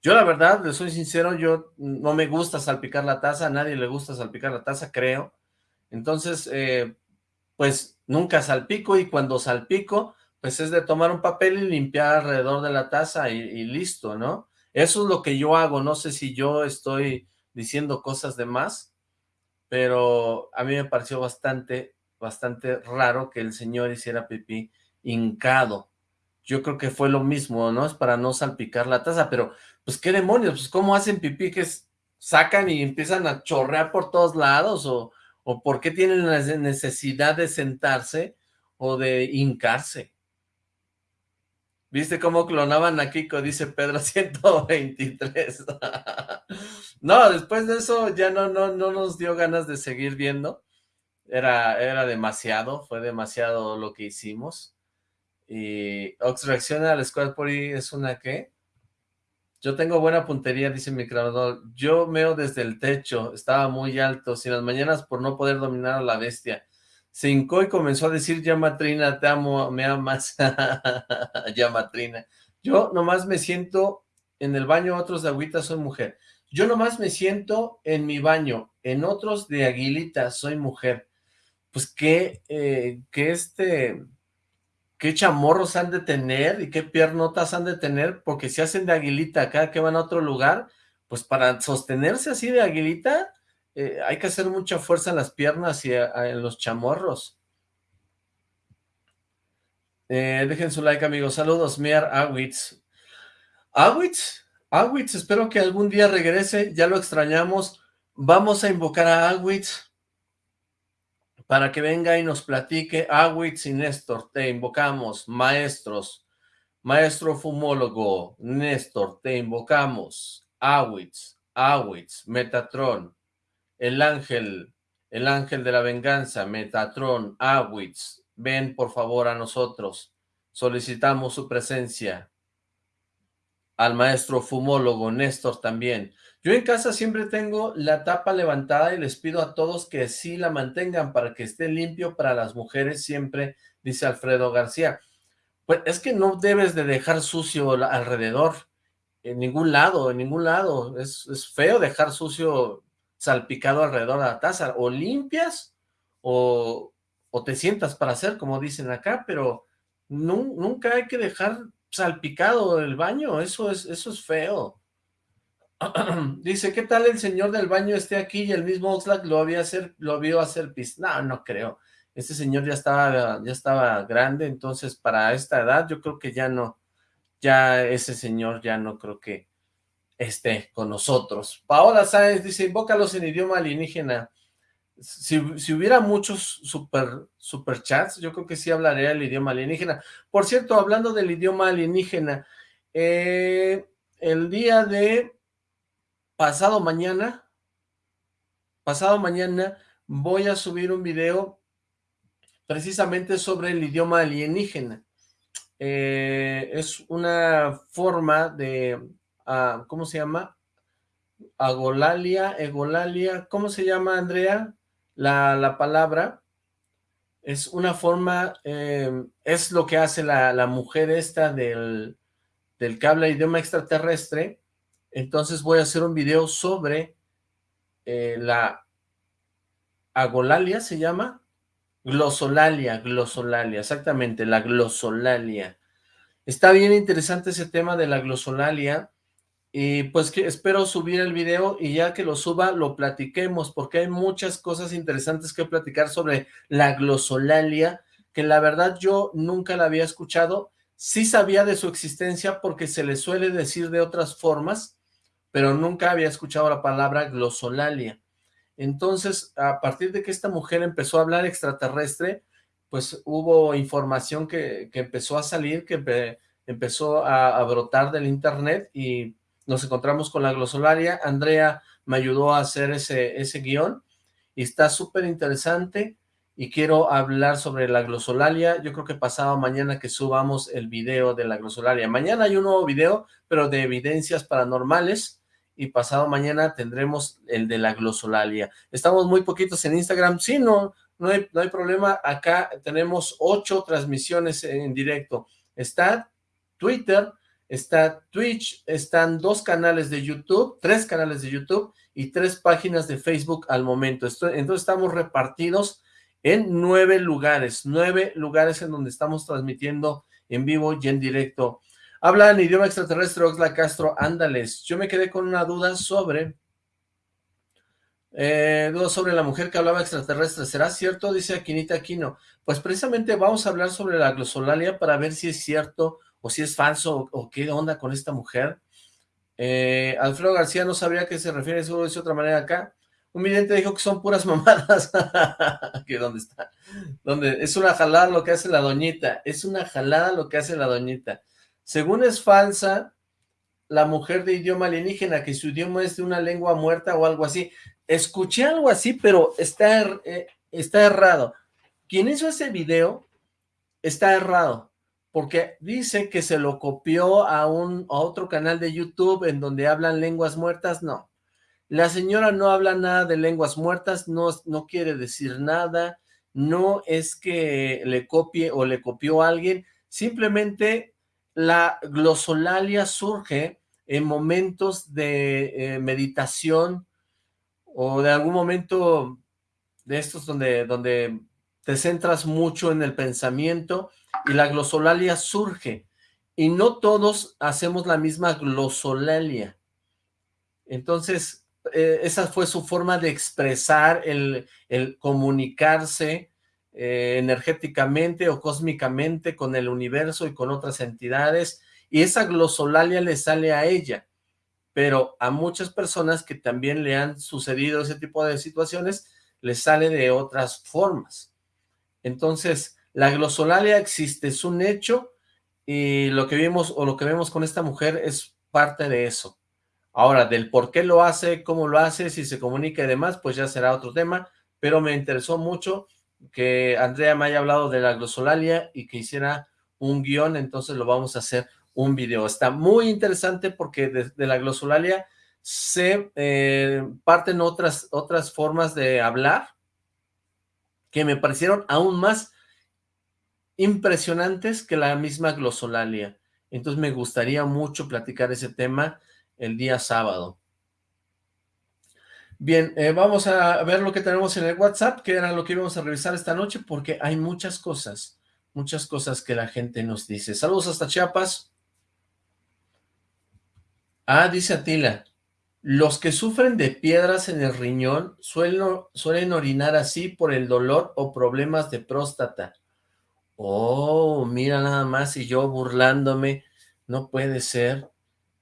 Yo la verdad, le soy sincero, yo no me gusta salpicar la taza, a nadie le gusta salpicar la taza, creo. Entonces, eh, pues nunca salpico y cuando salpico, pues es de tomar un papel y limpiar alrededor de la taza y, listo, ¿no? Eso es lo que yo hago, no sé si yo estoy diciendo cosas de más, pero a mí me pareció bastante, bastante raro que el señor hiciera pipí hincado. Yo creo que fue lo mismo, ¿no? Es para no salpicar la taza, pero pues qué demonios, pues cómo hacen pipí que sacan y empiezan a chorrear por todos lados o, o por qué tienen la necesidad de sentarse o de hincarse. ¿Viste cómo clonaban a Kiko? Dice Pedro 123. no, después de eso ya no, no, no nos dio ganas de seguir viendo. Era, era demasiado, fue demasiado lo que hicimos. Y Ox reacciona al Squad Party es una ¿qué? Yo tengo buena puntería, dice mi creador. Yo meo desde el techo, estaba muy alto, sin las mañanas por no poder dominar a la bestia se hincó y comenzó a decir, ya Matrina, te amo, me amas, ya Matrina. Yo nomás me siento en el baño, otros de agüita, soy mujer. Yo nomás me siento en mi baño, en otros de aguilita, soy mujer. Pues qué, eh, qué este, qué chamorros han de tener y qué piernotas han de tener, porque si hacen de aguilita cada que van a otro lugar, pues para sostenerse así de aguilita, eh, hay que hacer mucha fuerza en las piernas y en los chamorros. Eh, dejen su like, amigos. Saludos, Mier Awitz. ¿Awitz? Awitz, espero que algún día regrese, ya lo extrañamos. Vamos a invocar a Awitz para que venga y nos platique. Awitz y Néstor, te invocamos, maestros. Maestro fumólogo, Néstor, te invocamos. Awitz, Awitz, Metatron, el ángel, el ángel de la venganza, Metatron, Awitz, ven por favor a nosotros. Solicitamos su presencia al maestro fumólogo Néstor también. Yo en casa siempre tengo la tapa levantada y les pido a todos que sí la mantengan para que esté limpio para las mujeres siempre, dice Alfredo García. Pues es que no debes de dejar sucio alrededor, en ningún lado, en ningún lado. Es, feo dejar sucio salpicado alrededor de la taza. O limpias o, o te sientas para hacer, como dicen acá, pero nunca hay que dejar salpicado el baño, eso es, eso es feo. Dice, ¿qué tal el señor del baño esté aquí y el mismo Oxlack lo, había hacer, lo vio hacer pis? No, no creo. Este señor ya estaba, ya estaba grande, entonces para esta edad yo creo que ya no, ya ese señor ya no creo que esté con nosotros. Paola Sáenz dice, invócalos en idioma alienígena si, hubiera muchos super, super chats, yo creo que sí hablaría el idioma alienígena. Por cierto, hablando del idioma alienígena, eh, el día de pasado mañana, pasado mañana voy a subir un video precisamente sobre el idioma alienígena. Eh, es una forma de, ah, ¿cómo se llama? Agolalia, egolalia, ¿cómo se llama, Andrea? la, palabra es una forma, eh, es lo que hace la, mujer esta del, del cable idioma extraterrestre, entonces voy a hacer un video sobre eh, la agolalia, ¿se llama? Glosolalia, glosolalia, exactamente, la glosolalia. Está bien interesante ese tema de la glosolalia, y pues que espero subir el video y ya que lo suba lo platiquemos porque hay muchas cosas interesantes que platicar sobre la glosolalia que la verdad yo nunca la había escuchado, sí sabía de su existencia porque se le suele decir de otras formas, pero nunca había escuchado la palabra glosolalia. Entonces, a partir de que esta mujer empezó a hablar extraterrestre, pues hubo información que, empezó a salir, que empezó a brotar del internet y nos encontramos con la glosolaria, Andrea me ayudó a hacer ese, ese guion, y está súper interesante, y quiero hablar sobre la glosolalia, yo creo que pasado mañana que subamos el video de la glosolalia, mañana hay un nuevo video, pero de evidencias paranormales, y pasado mañana tendremos el de la glosolalia. Estamos muy poquitos en Instagram, sí, no, no hay, no hay problema, acá tenemos ocho transmisiones en directo, está Twitter, está Twitch, están dos canales de YouTube, tres canales de YouTube y tres páginas de Facebook al momento. Entonces estamos repartidos en nueve lugares, nueve lugares en donde estamos transmitiendo en vivo y en directo. Habla en idioma extraterrestre, Oxla Castro, ándales. Yo me quedé con una duda sobre... Eh, duda sobre la mujer que hablaba extraterrestre. ¿Será cierto? Dice Aquinita Aquino. Pues precisamente vamos a hablar sobre la glosolalia para ver si es cierto o si es falso, o, qué onda con esta mujer. Eh, Alfredo García no sabría a qué se refiere, seguro de otra manera acá. Un vidente dijo que son puras mamadas. ¿Qué, ¿Dónde está? ¿Dónde? Es una jalada lo que hace la doñita. Es una jalada lo que hace la doñita. Según es falsa, la mujer de idioma alienígena, que su idioma es de una lengua muerta o algo así. Escuché algo así, pero está, er, eh, está errado. Quien hizo ese video está errado porque dice que se lo copió a, un, otro canal de YouTube en donde hablan lenguas muertas, no. La señora no habla nada de lenguas muertas, no, no quiere decir nada, no es que le copie o le copió a alguien, simplemente la glosolalia surge en momentos de eh, meditación o de algún momento de estos donde, donde te centras mucho en el pensamiento y la glosolalia surge. Y no todos hacemos la misma glosolalia. Entonces, eh, esa fue su forma de expresar el, comunicarse eh, energéticamente o cósmicamente con el universo y con otras entidades, y esa glosolalia le sale a ella. pero a muchas personas que también le han sucedido ese tipo de situaciones, les sale de otras formas. Entonces, la glosolalia existe, es un hecho, y lo que vimos o lo que vemos con esta mujer es parte de eso. Ahora, del por qué lo hace, cómo lo hace, si se comunica y demás, pues ya será otro tema, pero me interesó mucho que Andrea me haya hablado de la glosolalia y que hiciera un guion, entonces lo vamos a hacer un video. Está muy interesante porque de, la glosolalia se eh, parten otras, otras formas de hablar que me parecieron aún más impresionantes que la misma glosolalia. Entonces me gustaría mucho platicar ese tema el día sábado. Bien, eh, vamos a ver lo que tenemos en el WhatsApp, que era lo que íbamos a revisar esta noche, porque hay muchas cosas, muchas cosas que la gente nos dice. Saludos hasta Chiapas. Ah, dice Atila, los que sufren de piedras en el riñón suelen, suelen orinar así por el dolor o problemas de próstata. Oh, mira nada más, y yo burlándome, no puede ser.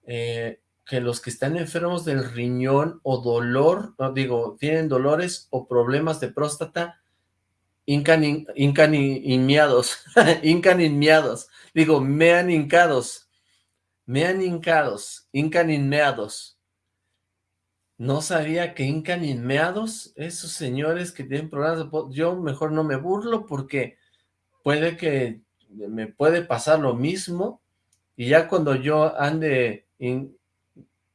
Eh, que los que están enfermos del riñón o dolor, digo, tienen dolores o problemas de próstata, incan, incan inmiados, incan inmiados, digo, mean hincados, mean hincados, incan inmeados. No sabía que incan inmeados, esos señores que tienen problemas de yo mejor no me burlo porque puede que me puede pasar lo mismo y ya cuando yo ande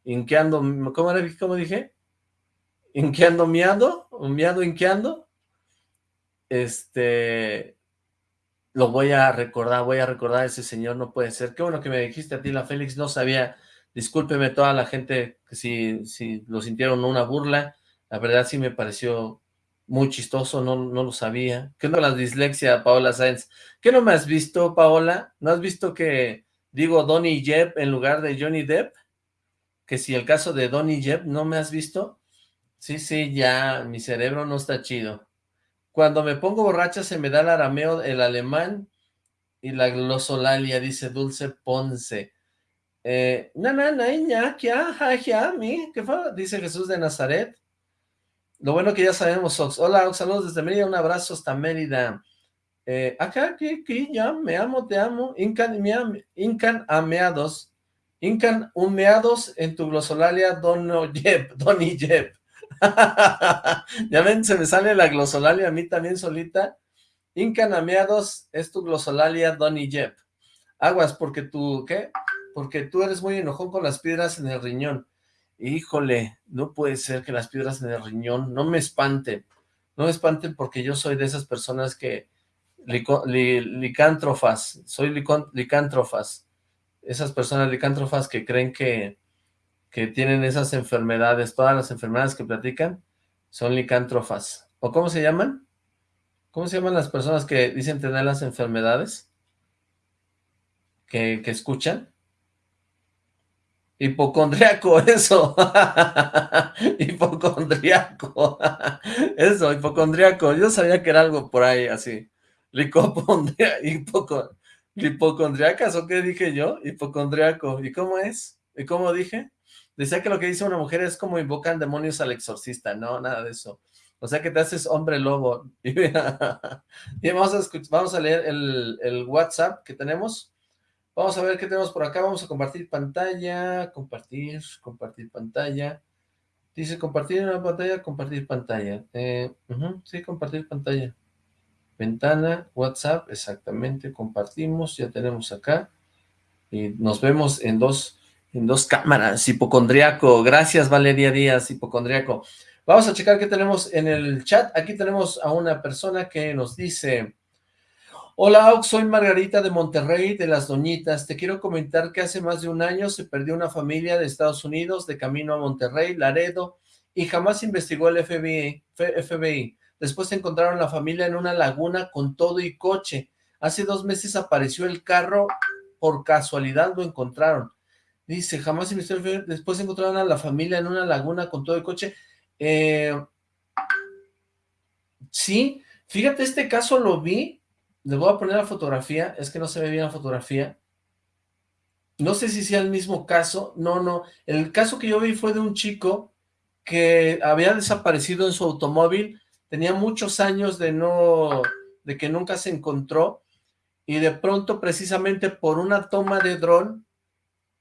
inqueando, ¿cómo era? ¿Cómo dije? Inqueando, miando, miando, inqueando. Este, lo voy a recordar, voy a recordar a ese señor, no puede ser. Qué bueno que me dijiste a ti, la Félix, no sabía, discúlpeme toda la gente que si, si lo sintieron una burla, la verdad sí me pareció muy chistoso, no, no lo sabía. ¿Qué no la dislexia, Paola Sáenz? ¿Qué no me has visto, Paola? ¿No has visto que digo Donny Jeb en lugar de Johnny Depp? Que si el caso de Donny Jeb, ¿no me has visto? Sí, sí, ya, mi cerebro no está chido. Cuando me pongo borracha se me da el arameo, el alemán y la glosolalia, dice Dulce Ponce. Eh, na, na, na, ya, ya, mi, ¿qué fue? Dice Jesús de Nazaret. Lo bueno que ya sabemos, Ox. Hola, Ox, saludos desde Mérida, un abrazo hasta Mérida. Eh, acá, aquí, ya, me amo, te amo. Incan, Incan ameados. Incan humeados en tu glosolalia Dono Jeb, Donny Jeb. ya ven, se me sale la glosolalia a mí también solita. Incan ameados es tu glosolalia Donny Jeb. Aguas, porque tú, ¿qué? Porque tú eres muy enojón con las piedras en el riñón. Híjole, no puede ser que las piedras en el riñón, no me espanten. No me espanten porque yo soy de esas personas que licántrofas, soy licántrofas esas personas licántropas que creen que, que tienen esas enfermedades, todas las enfermedades que platican, son licántrofas. ¿O cómo se llaman? ¿Cómo se llaman las personas que dicen tener las enfermedades? Que, que escuchan. Hipocondriaco, eso. hipocondriaco. eso, hipocondriaco. Yo sabía que era algo por ahí así. Licopondria, hipocondriaco. ¿Hipocondriacas o qué dije yo? Hipocondriaco. ¿Y cómo es? ¿Y cómo dije? Decía que lo que dice una mujer es como invocan demonios al exorcista. No, nada de eso. O sea que te haces hombre lobo. Y, vamos, a vamos a leer el, el, WhatsApp que tenemos. Vamos a ver qué tenemos por acá. Vamos a compartir pantalla. Compartir, compartir pantalla. Dice compartir una pantalla, compartir pantalla. Eh, sí, compartir pantalla. Ventana, WhatsApp, exactamente, compartimos, ya tenemos acá. Y nos vemos en dos, en dos cámaras, hipocondriaco. Gracias, Valeria Díaz, hipocondriaco. Vamos a checar qué tenemos en el chat. Aquí tenemos a una persona que nos dice... Hola, soy Margarita de Monterrey, de Las Doñitas. Te quiero comentar que hace más de un año se perdió una familia de Estados Unidos de camino a Monterrey, Laredo, y jamás investigó el FBI. FBI. Después encontraron la familia en una laguna con todo y coche. Hace dos meses apareció el carro, por casualidad lo encontraron. Dice, jamás investigó, después encontraron a la familia en una laguna con todo el coche. Eh, sí, fíjate, este caso lo vi, le voy a poner la fotografía, es que no se ve bien la fotografía. no sé si sea el mismo caso, no, no, el caso que yo vi fue de un chico que había desaparecido en su automóvil, tenía muchos años de no, de que nunca se encontró, y de pronto precisamente por una toma de dron,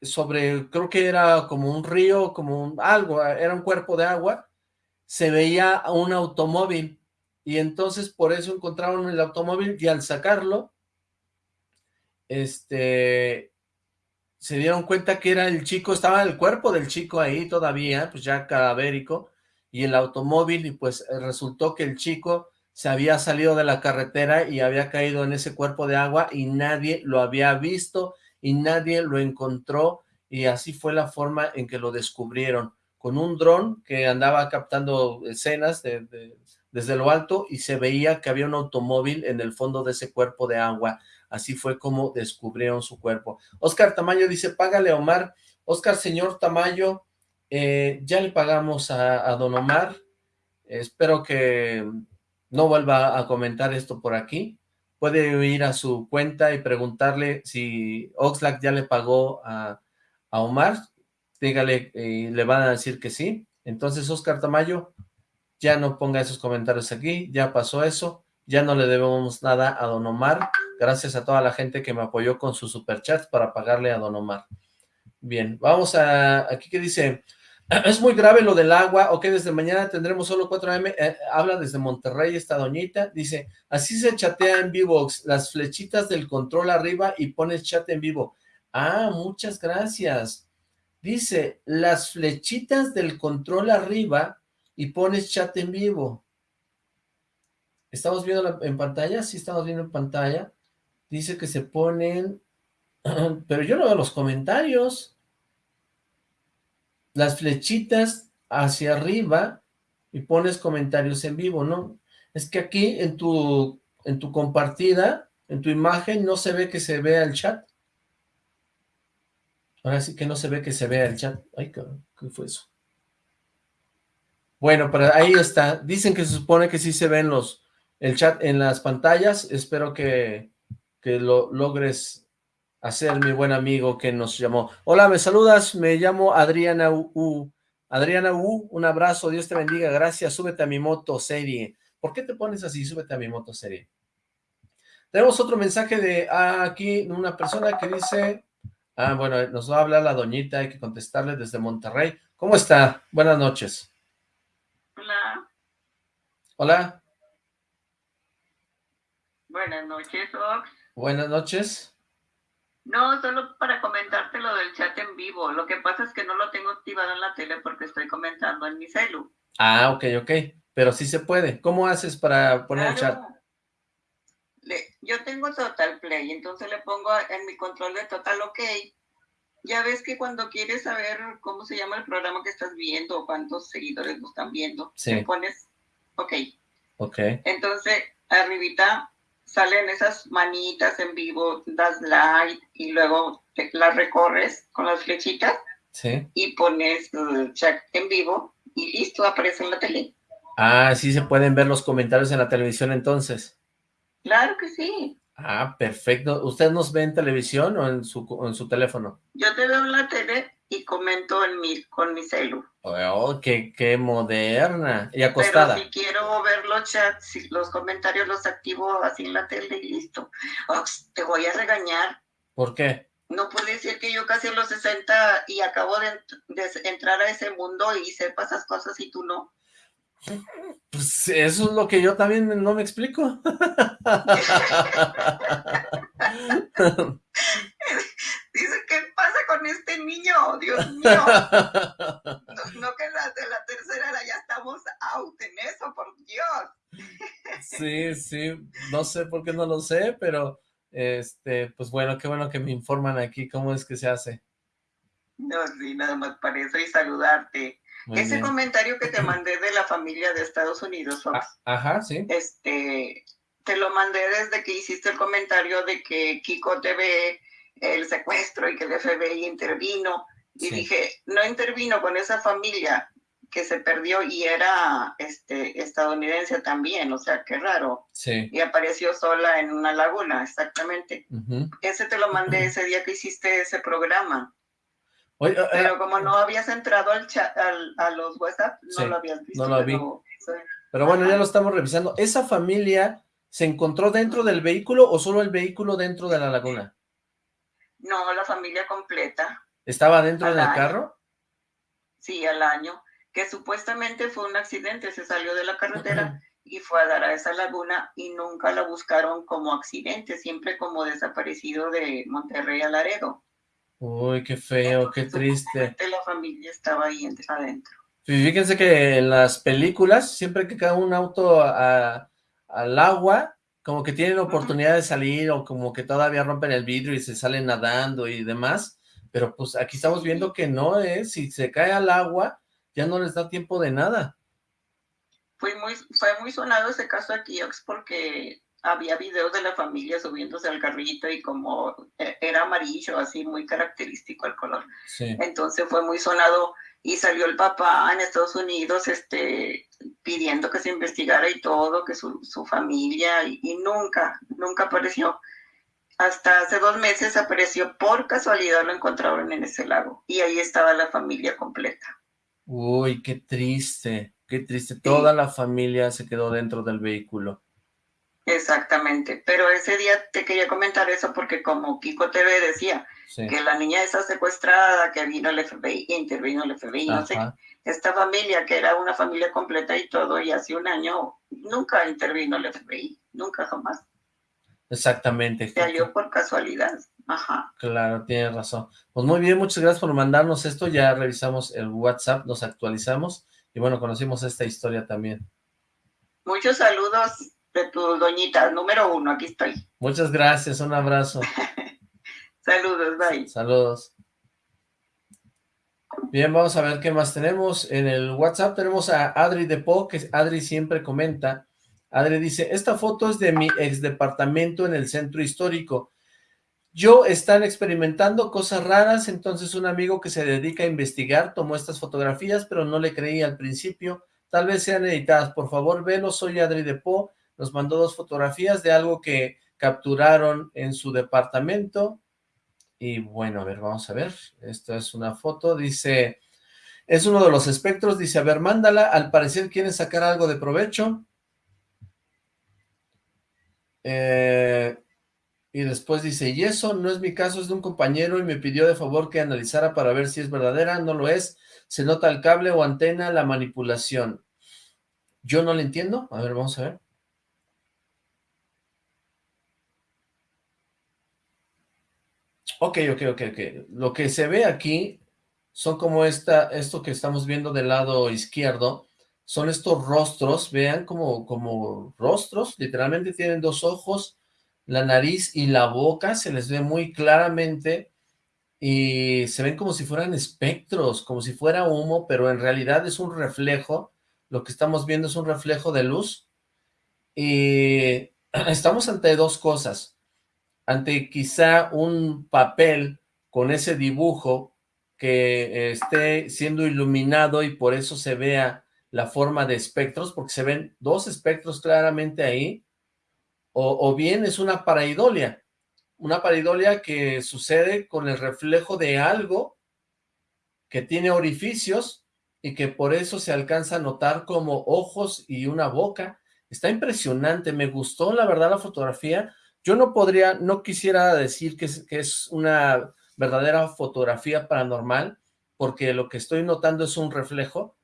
sobre, creo que era como un río, como un, algo, era un cuerpo de agua, se veía un automóvil, y entonces por eso encontraron el automóvil, y al sacarlo, este, se dieron cuenta que era el chico, estaba el cuerpo del chico ahí todavía, pues ya cadavérico, y el automóvil, y pues eh, resultó que el chico se había salido de la carretera y había caído en ese cuerpo de agua y nadie lo había visto y nadie lo encontró y así fue la forma en que lo descubrieron, con un dron que andaba captando escenas desde lo alto y se veía que había un automóvil en el fondo de ese cuerpo de agua. Así fue como descubrieron su cuerpo. Oscar Tamayo dice, págale Omar. Oscar, señor Tamayo, eh, ya le pagamos a, Don Omar. espero que no vuelva a comentar esto por aquí. Puede ir a su cuenta y preguntarle si Oxlack ya le pagó a, Omar. Dígale, y le van a decir que sí. Entonces, Oscar Tamayo, ya no ponga esos comentarios aquí. Ya pasó eso. Ya no le debemos nada a Don Omar Gracias a toda la gente que me apoyó con su superchat para pagarle a Don Omar. Bien, vamos a... Aquí que dice... Es muy grave lo del agua, ok, desde mañana tendremos solo 4 AM, eh, habla desde Monterrey esta doñita, dice, así se chatea en Vivox, las flechitas del control arriba y pones chat en vivo. Ah, muchas gracias. Dice, las flechitas del control arriba y pones chat en vivo. ¿Estamos viendo en pantalla? Sí, estamos viendo en pantalla. Dice que se ponen... Pero yo no veo los comentarios. Las flechitas hacia arriba y pones comentarios en vivo, ¿no? Es que aquí en tu, en tu compartida, en tu imagen, no se ve que se vea el chat. Ahora sí que no se ve que se vea el chat. Ay, ¿qué fue eso? Bueno, pero ahí está. Dicen que se supone que sí se ven los el chat en las pantallas. Espero que, que lo logres hacer, mi buen amigo que nos llamó. Hola, ¿me saludas? Me llamo Adriana U. Adriana U, un abrazo, Dios te bendiga, gracias, súbete a mi moto serie. ¿Por qué te pones así? Súbete a mi moto serie. Tenemos otro mensaje de ah, aquí, una persona que dice, ah, bueno, nos va a hablar la doñita, hay que contestarle desde Monterrey. ¿Cómo está? Buenas noches. Hola. Hola. Buenas noches, Ox. Buenas noches. No, solo para comentarte lo del chat en vivo. Lo que pasa es que no lo tengo activado en la tele porque estoy comentando en mi celu. Ah, ok, ok. Pero sí se puede. ¿Cómo haces para poner el chat? yo tengo Total Play, entonces le pongo en mi control de Total OK. Ya ves que cuando quieres saber cómo se llama el programa que estás viendo o cuántos seguidores lo están viendo, le pones OK. Ok. Entonces, arribita salen esas manitas en vivo, das like y luego las recorres con las flechitas y pones chat en vivo y listo, aparece en la tele. Ah, sí se pueden ver los comentarios en la televisión entonces. Claro que sí. Ah, perfecto. ¿Usted nos ve en televisión o en su, en su teléfono? Yo te veo en la tele y comento en mi, con mi celu. Oh, qué, qué moderna. Y acostada. Pero si quiero ver los chats, los comentarios los activo así en la tele y listo. te voy a regañar. ¿Por qué? No puede ser que yo casi a los 60 y acabo de, de entrar a ese mundo y sepa esas cosas y tú no. Pues eso es lo que yo también no me explico. Dice, ¿qué pasa con este niño? Dios mío. No, que las de la tercera ya estamos out en eso, por Dios. Sí, sí, no sé por qué no lo sé, pero este, pues bueno, qué bueno que me informan aquí cómo es que se hace. No, sí, nada más para eso y saludarte. Ese comentario que te mandé de la familia de Estados Unidos, ah, ajá, sí. Este, te lo mandé desde que hiciste el comentario de que Kiko te ve el secuestro y que el FBI intervino. Y dije, no intervino con esa familia, que se perdió y era este, estadounidense también, o sea, qué raro. Sí. Y apareció sola en una laguna, exactamente. Ese te lo mandé ese día que hiciste ese programa. Eh, pero como no habías entrado al chat, a los WhatsApp, no lo habías visto. No lo vi. Pero, bueno, ya lo estamos revisando. ¿Esa familia se encontró dentro del vehículo o solo el vehículo dentro de la laguna? No, la familia completa. ¿Estaba dentro del carro? Sí, al año. Que supuestamente fue un accidente, se salió de la carretera y fue a dar a esa laguna y nunca la buscaron como accidente, siempre como desaparecido de Monterrey a Laredo. Uy, qué feo, qué triste. La familia estaba ahí adentro. Fíjense que en las películas, siempre que cae un auto al agua, como que tienen oportunidad de salir o como que todavía rompen el vidrio y se salen nadando y demás, pero pues aquí estamos viendo que no, ¿eh? Si se cae al agua, ya no les da tiempo de nada. Fue muy, fue muy sonado ese caso aquí, porque había videos de la familia subiéndose al carrito y como e, era amarillo, así muy característico el color. Entonces fue muy sonado y salió el papá en Estados Unidos este, pidiendo que se investigara y todo, que su, familia, y, y, nunca, nunca apareció. Hasta hace dos meses apareció por casualidad, lo encontraron en ese lago y ahí estaba la familia completa. Uy, qué triste, qué triste. Toda la familia se quedó dentro del vehículo. Exactamente, pero ese día te quería comentar eso porque como Kiko TV decía, que la niña está secuestrada, que vino el FBI, intervino el FBI, no sé, esta familia que era una familia completa y todo, y hace un año nunca intervino el FBI, nunca jamás. Exactamente. Se halló por casualidad, ajá. Claro, tienes razón. Pues muy bien, muchas gracias por mandarnos esto, ya revisamos el WhatsApp, nos actualizamos, y bueno, conocimos esta historia también. Muchos saludos de tu doñita, número uno, aquí estoy. Muchas gracias, un abrazo. Saludos, bye. Saludos. Bien, vamos a ver qué más tenemos. En el WhatsApp tenemos a Adri de Po, que Adri siempre comenta. Adri dice, esta foto es de mi ex departamento en el centro histórico. Yo están experimentando cosas raras, entonces un amigo que se dedica a investigar tomó estas fotografías, pero no le creí al principio. Tal vez sean editadas. Por favor, velo, soy Adri de nos mandó dos fotografías de algo que capturaron en su departamento. Y bueno, a ver, vamos a ver. Esta es una foto, dice, es uno de los espectros, dice, a ver, mándala, al parecer quieren sacar algo de provecho. Eh, y después dice, y eso no es mi caso, es de un compañero y me pidió de favor que analizara para ver si es verdadera, no lo es, se nota el cable o antena, la manipulación. Yo no le entiendo, a ver, vamos a ver. Ok, ok, ok, ok. Lo que se ve aquí son como esta, esto que estamos viendo del lado izquierdo, son estos rostros, vean como, como rostros, literalmente tienen dos ojos, la nariz y la boca, se les ve muy claramente y se ven como si fueran espectros, como si fuera humo, pero en realidad es un reflejo, lo que estamos viendo es un reflejo de luz. Y estamos ante dos cosas, ante quizá un papel con ese dibujo que esté siendo iluminado y por eso se vea la forma de espectros, porque se ven dos espectros claramente ahí, o, bien es una paraidolia, una paraidolia que sucede con el reflejo de algo que tiene orificios y que por eso se alcanza a notar como ojos y una boca. Está impresionante, me gustó la verdad la fotografía, yo no podría, no quisiera decir que es, una verdadera fotografía paranormal, porque lo que estoy notando es un reflejo,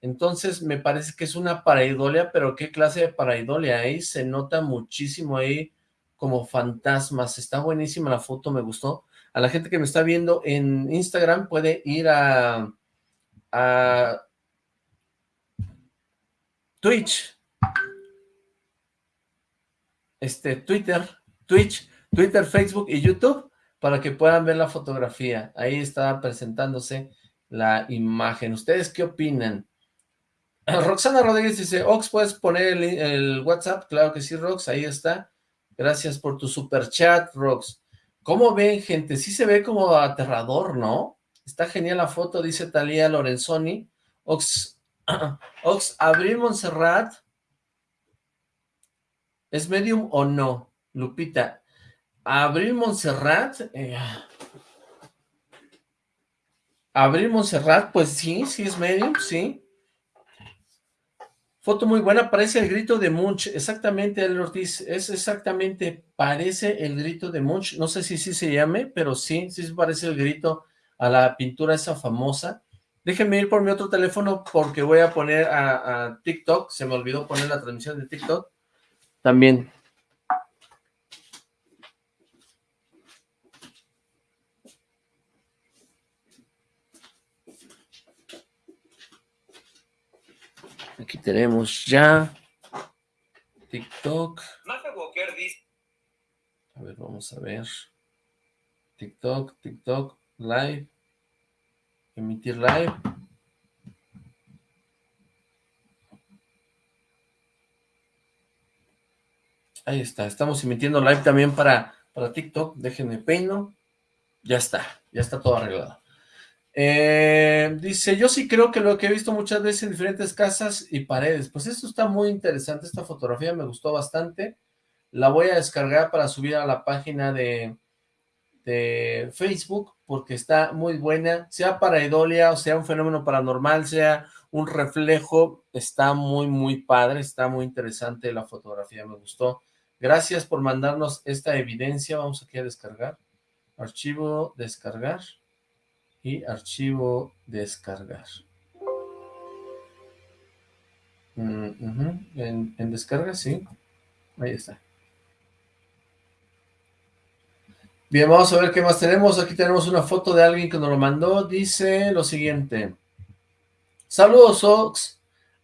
entonces me parece que es una paraidolia, pero ¿qué clase de paraidolia? Ahí se nota muchísimo ahí como fantasmas, está buenísima la foto, me gustó. A la gente que me está viendo en Instagram puede ir a Twitch, este, Twitter, Twitch, Twitter, Facebook y YouTube para que puedan ver la fotografía. Ahí está presentándose la imagen. ¿Ustedes qué opinan? Roxana Rodríguez dice, Ox, ¿puedes poner el, WhatsApp? Claro que sí, Rox, ahí está. Gracias por tu super chat, Rox. ¿Cómo ven, gente? Sí se ve como aterrador, ¿no? Está genial la foto, dice Talía Lorenzoni. Ox, Ox, Abril Montserrat, ¿es medium o no? Lupita, Abril Montserrat, eh, Abril Montserrat, pues sí, sí es medium, sí. Foto muy buena, parece el grito de Munch, exactamente, El Ortiz, es exactamente, parece el grito de Munch, no sé si sí se llame, pero sí, sí parece el grito a la pintura esa famosa. Déjenme ir por mi otro teléfono porque voy a poner a, a TikTok, se me olvidó poner la transmisión de TikTok, también. Aquí tenemos ya TikTok. A ver, vamos a ver. TikTok, TikTok, live. Emitir live. Ahí está, estamos emitiendo live también para, para TikTok. Déjenme peino. Ya está, ya está todo arreglado. Eh, dice, yo sí creo que lo que he visto muchas veces en diferentes casas y paredes. Pues esto está muy interesante, esta fotografía me gustó bastante. La voy a descargar para subir a la página de, de Facebook, porque está muy buena. Sea para Idolia, o sea un fenómeno paranormal, sea un reflejo, está muy, muy padre, está muy interesante la fotografía, me gustó. Gracias por mandarnos esta evidencia. Vamos aquí a descargar. Archivo, descargar y archivo descargar. Mm, en, en, descarga, sí. Ahí está. Bien, vamos a ver qué más tenemos. Aquí tenemos una foto de alguien que nos lo mandó. Dice lo siguiente. Saludos, Ox.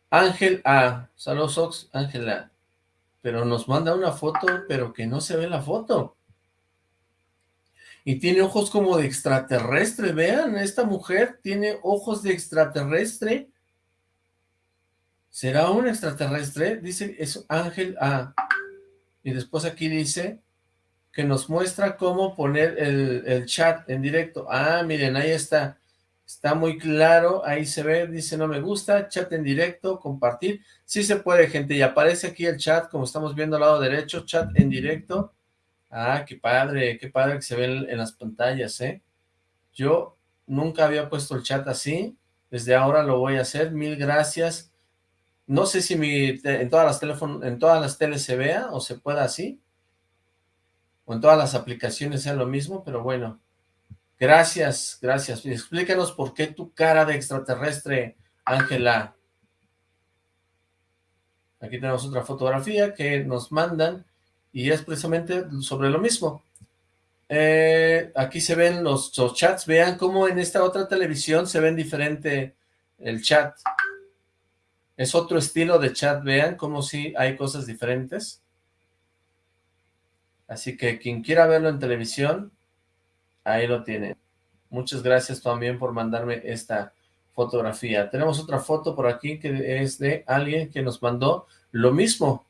Ángel A. Saludos, Ox. Ángela. Pero nos manda una foto, pero que no se ve la foto. Y tiene ojos como de extraterrestre, vean, esta mujer tiene ojos de extraterrestre, ¿será un extraterrestre? Dice, es Ángel A, y después aquí dice que nos muestra cómo poner el, el chat en directo, ah, miren, ahí está, está muy claro, ahí se ve, dice no me gusta, chat en directo, compartir, sí se puede gente, y aparece aquí el chat, como estamos viendo al lado derecho, chat en directo, Ah, qué padre, qué padre que se ve en las pantallas, ¿eh? Yo nunca había puesto el chat así, desde ahora lo voy a hacer, mil gracias. No sé si mi, en todas las teléfonos, en todas las teles se vea o se pueda así, o en todas las aplicaciones sea lo mismo, pero bueno. Gracias, gracias. Explícanos por qué tu cara de extraterrestre, Ángela. Aquí tenemos otra fotografía que nos mandan y es precisamente sobre lo mismo. Eh, aquí se ven los, chats, vean cómo en esta otra televisión se ven diferente el chat. Es otro estilo de chat, vean cómo si hay cosas diferentes. Así que quien quiera verlo en televisión, ahí lo tiene. Muchas gracias también por mandarme esta fotografía. Tenemos otra foto por aquí que es de alguien que nos mandó lo mismo,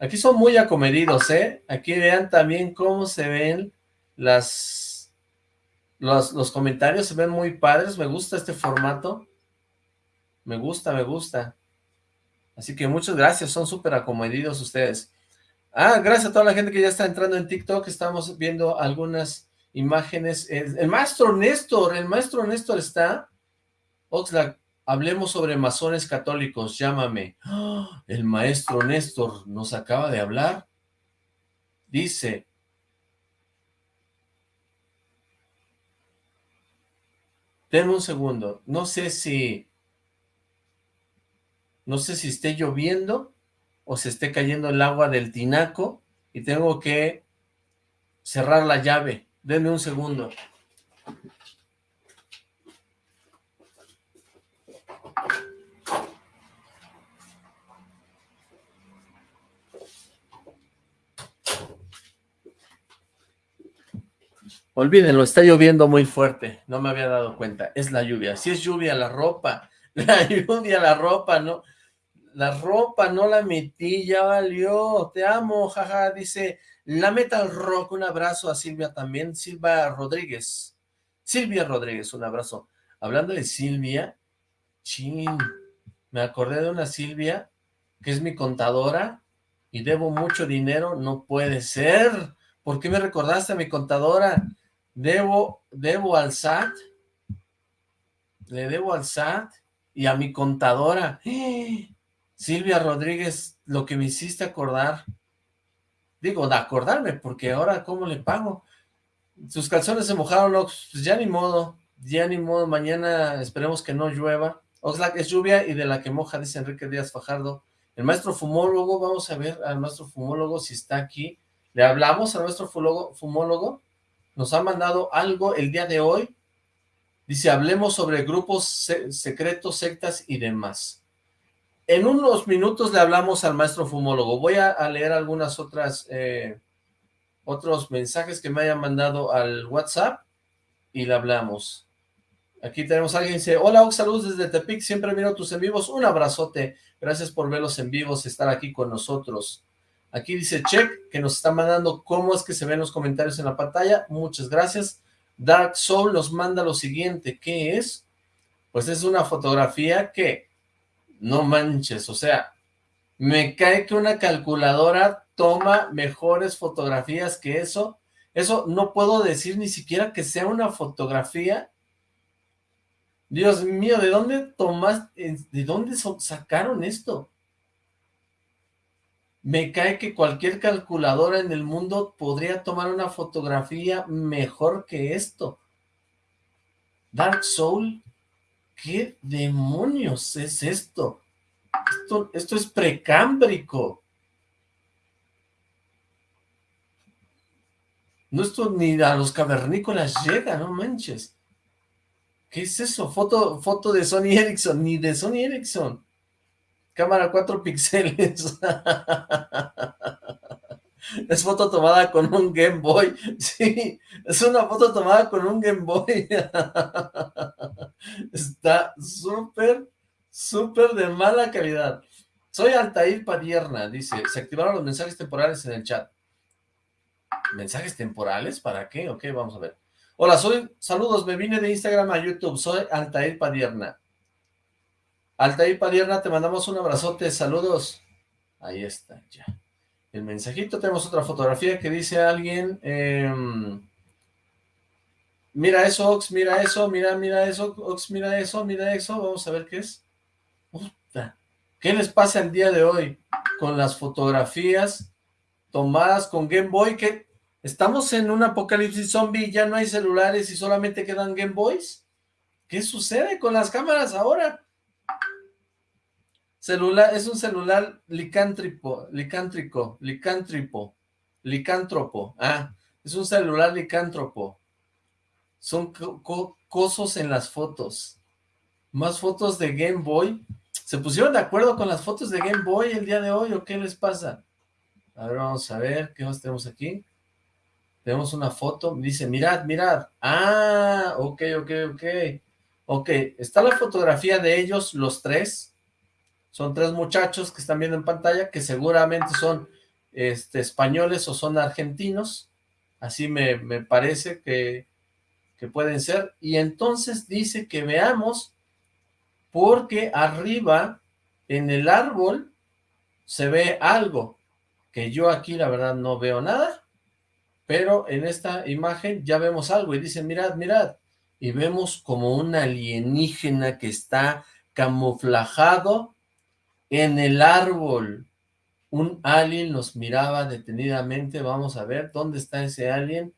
Aquí son muy acomedidos, ¿eh? Aquí vean también cómo se ven las... Los, los comentarios se ven muy padres, me gusta este formato. Me gusta, me gusta. Así que muchas gracias, son súper acomedidos ustedes. Ah, gracias a toda la gente que ya está entrando en TikTok, estamos viendo algunas imágenes. El, maestro Néstor, el maestro Néstor está. Oxlack, Hablemos sobre masones católicos, llámame. ¡Ah! El maestro Néstor nos acaba de hablar. Dice, Denme un segundo, no sé si, no sé si esté lloviendo o se esté cayendo el agua del tinaco y tengo que cerrar la llave. Denme un segundo. Olvídenlo, está lloviendo muy fuerte, no me había dado cuenta, es la lluvia, si es lluvia la ropa, la lluvia la ropa, no, la ropa no la metí, ya valió, te amo, jaja, dice, la Metal Rock, un abrazo a Silvia también, Silvia Rodríguez, Silvia Rodríguez, un abrazo, hablando de Silvia, Chin, me acordé de una Silvia, que es mi contadora, y debo mucho dinero, no puede ser. ¿Por qué me recordaste a mi contadora? Debo, debo al SAT, le debo al SAT y a mi contadora. Silvia Rodríguez, lo que me hiciste acordar. Digo, de acordarme, porque ahora ¿cómo le pago? Sus calzones se mojaron, pues ya ni modo, ya ni modo, mañana esperemos que no llueva. Oxlack es lluvia y de la que moja, dice Enrique Díaz Fajardo. El maestro fumólogo, vamos a ver al maestro fumólogo si está aquí. Le hablamos al maestro fumólogo, nos ha mandado algo el día de hoy. Dice, hablemos sobre grupos secretos, sectas y demás. En unos minutos le hablamos al maestro fumólogo. Voy a, leer algunas otras, eh, otros mensajes que me hayan mandado al WhatsApp y le hablamos. Aquí tenemos a alguien que dice, hola saludos desde Tepic, siempre miro tus en vivos, un abrazote, gracias por verlos en vivos, estar aquí con nosotros. Aquí dice Check, que nos está mandando cómo es que se ven los comentarios en la pantalla, muchas gracias. Dark Soul nos manda lo siguiente, ¿qué es? Pues es una fotografía que, no manches, o sea, me cae que una calculadora toma mejores fotografías que eso, eso no puedo decir ni siquiera que sea una fotografía Dios mío, ¿de dónde tomas, de dónde sacaron esto? Me cae que cualquier calculadora en el mundo podría tomar una fotografía mejor que esto. Dark Soul, ¿qué demonios es esto? Esto, esto es precámbrico. No esto ni a los cavernícolas llega, no manches. ¿Qué es eso? Foto, foto de Sony Ericsson, ni de Sony Ericsson. Cámara 4 píxeles. es foto tomada con un Game Boy. Sí, es una foto tomada con un Game Boy. Está súper, súper de mala calidad. Soy Altair Padierna, dice, se activaron los mensajes temporales en el chat. ¿Mensajes temporales? ¿Para qué? Ok, vamos a ver. Hola, soy, saludos, me vine de Instagram a YouTube, soy Altair Padierna. Altair Padierna, te mandamos un abrazote, saludos. Ahí está, ya. El mensajito, tenemos otra fotografía que dice alguien, em, mira eso, Ox, mira eso, mira, mira eso, Ox, mira eso, mira eso, vamos a ver qué es. ¿Qué les pasa el día de hoy con las fotografías tomadas con Game Boy? ¿Estamos en un apocalipsis zombie ya no hay celulares y solamente quedan Game Boys? ¿Qué sucede con las cámaras ahora? Es un celular licántrico, licántrico, licántripo, licántropo. Ah, es un celular licántropo. Son cosos en las fotos. Más fotos de Game Boy. ¿Se pusieron de acuerdo con las fotos de Game Boy el día de hoy o qué les pasa? A ver, vamos a ver, ¿qué más tenemos aquí? Tenemos una foto, dice, mirad, mirad. Ah, ok, ok, ok. Ok, está la fotografía de ellos, los tres. Son tres muchachos que están viendo en pantalla, que seguramente son este, españoles o son argentinos. Así me, me parece que, que pueden ser. Y entonces dice que veamos, porque arriba, en el árbol, se ve algo, que yo aquí la verdad no veo nada pero en esta imagen ya vemos algo y dicen, mirad, mirad, y vemos como un alienígena que está camuflajado en el árbol. Un alien nos miraba detenidamente, vamos a ver dónde está ese alien.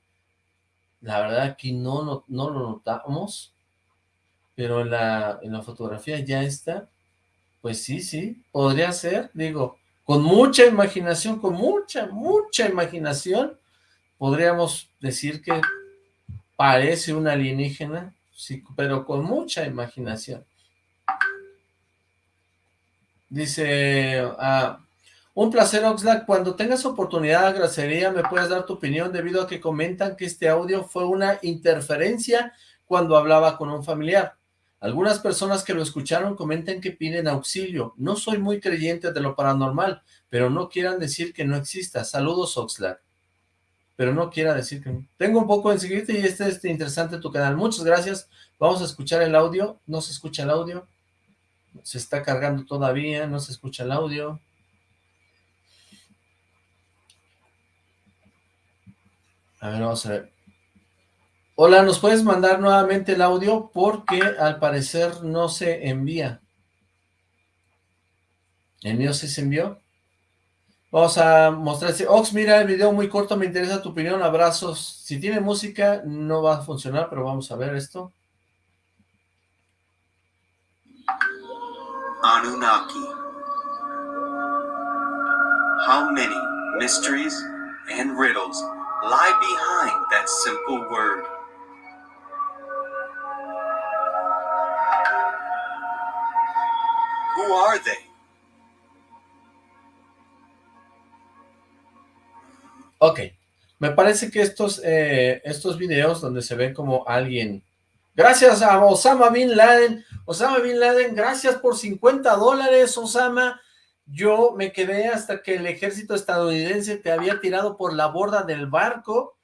La verdad aquí no, no, no lo notamos, pero en la, en la fotografía ya está. Pues sí, sí, podría ser, digo, con mucha imaginación, con mucha, mucha imaginación, podríamos decir que parece un alienígena, sí, pero con mucha imaginación. Dice, ah, un placer Oxlack, cuando tengas oportunidad agradecería me puedes dar tu opinión debido a que comentan que este audio fue una interferencia cuando hablaba con un familiar. Algunas personas que lo escucharon comentan que piden auxilio. No soy muy creyente de lo paranormal, pero no quieran decir que no exista. Saludos Oxlack pero no quiera decir que... Tengo un poco en seguirte y este es interesante tu canal. Muchas gracias. Vamos a escuchar el audio. ¿No se escucha el audio? Se está cargando todavía, no se escucha el audio. A ver, vamos a ver. Hola, ¿nos puedes mandar nuevamente el audio? Porque al parecer no se envía. ¿El mío sí se envió? Vamos a mostrarse. Ox, mira el video muy corto, me interesa tu opinión, abrazos. Si tiene música no va a funcionar, pero vamos a ver esto. Anunnaki. How many mysteries and riddles lie behind that simple word? Who are they? Ok, me parece que estos, eh, estos videos donde se ven como alguien... Gracias a Osama Bin Laden. Osama Bin Laden, gracias por 50 dólares, Osama. Yo me quedé hasta que el ejército estadounidense te había tirado por la borda del barco,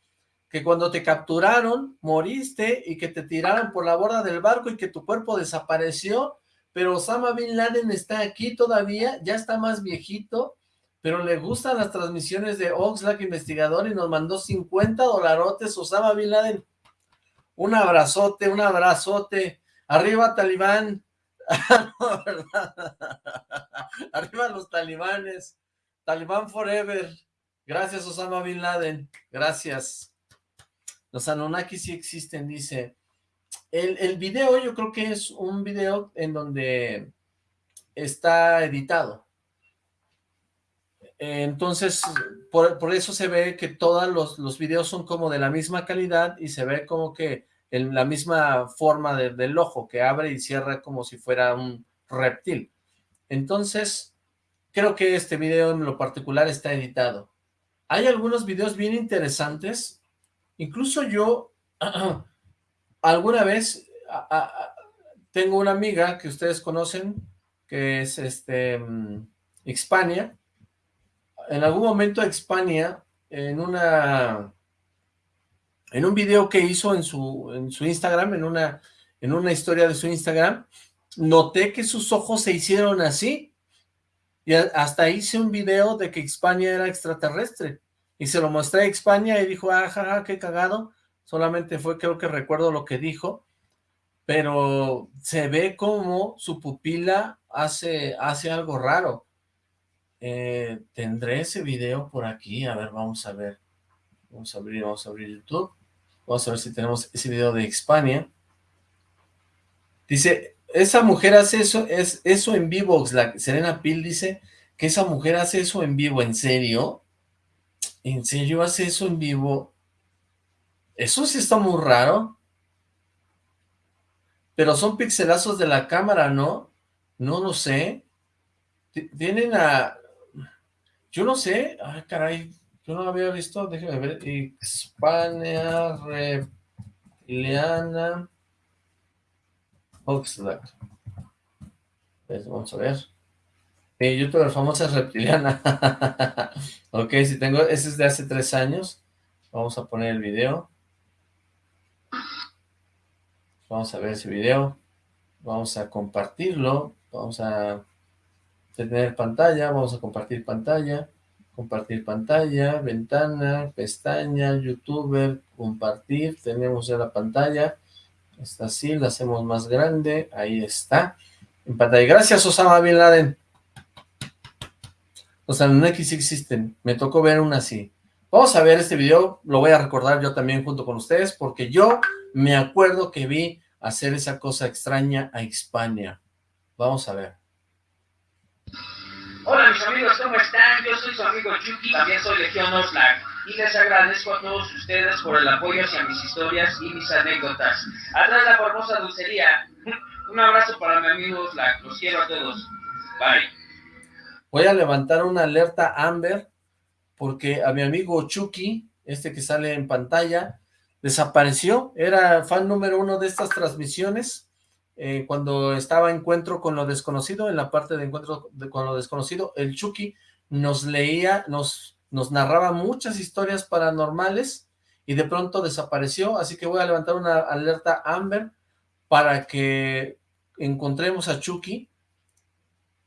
que cuando te capturaron, moriste y que te tiraron por la borda del barco y que tu cuerpo desapareció, pero Osama Bin Laden está aquí todavía, ya está más viejito, pero le gustan las transmisiones de Oxlack Investigador y nos mandó 50 dolarotes Osama Bin Laden. Un abrazote, un abrazote. Arriba Talibán. Arriba los talibanes. Talibán forever. Gracias Osama Bin Laden. Gracias. Los Anunnaki sí existen, dice. El, el video yo creo que es un video en donde está editado entonces, por, eso se ve que todos los, los, videos son como de la misma calidad y se ve como que en la misma forma del ojo, que abre y cierra como si fuera un reptil. Entonces, creo que este video en lo particular está editado. Hay algunos videos bien interesantes, incluso yo alguna vez tengo una amiga que ustedes conocen, que es este Hispania, mm, en algún momento Expania, en una en un video que hizo en su, en su Instagram, en una, en una historia de su Instagram, noté que sus ojos se hicieron así, y hasta hice un video de que Expania era extraterrestre, y se lo mostré a Expania y dijo, ajá, ah, qué cagado, solamente fue, creo que recuerdo lo que dijo, pero se ve como su pupila hace, hace algo raro, eh, tendré ese video por aquí, a ver, vamos a ver, vamos a abrir, vamos a abrir YouTube, vamos a ver si tenemos ese video de Hispania, dice, esa mujer hace eso, es eso en vivo, Serena Pil dice que esa mujer hace eso en vivo, ¿en serio? ¿En serio hace eso en vivo? Eso sí está muy raro. Pero son pixelazos de la cámara, ¿no? No lo sé. Tienen a... Yo no sé, ay caray, yo no había visto, déjeme ver, Hispania Reptiliana Oxlack. Pues vamos a ver. Eh, youtuber famosa reptiliana. ok, si tengo, ese es de hace tres años. Vamos a poner el video. Vamos a ver ese video. Vamos a compartirlo. Vamos a tener pantalla, vamos a compartir pantalla, compartir pantalla, ventana, pestaña, youtuber, compartir, tenemos ya la pantalla, está así, la hacemos más grande, ahí está, en pantalla, gracias Osama Bin Laden, los Anunnaki sí existen, me tocó ver una así, vamos a ver este video, lo voy a recordar yo también junto con ustedes, porque yo me acuerdo que vi hacer esa cosa extraña a Hispania, vamos a ver. Hola mis amigos, ¿cómo están? Yo soy su amigo Chucky, también soy Legión Oxlack y les agradezco a todos ustedes por el apoyo hacia mis historias y mis anécdotas. Atrás la famosa dulcería. Un abrazo para mi amigo Oxlack, los quiero a todos. Bye. Voy a levantar una alerta Amber porque a mi amigo Chucky, este que sale en pantalla, desapareció, era fan número uno de estas transmisiones, eh, cuando estaba Encuentro con lo Desconocido, en la parte de Encuentro con lo Desconocido, el Chucky nos leía, nos, nos narraba muchas historias paranormales y de pronto desapareció, así que voy a levantar una alerta Amber para que encontremos a Chucky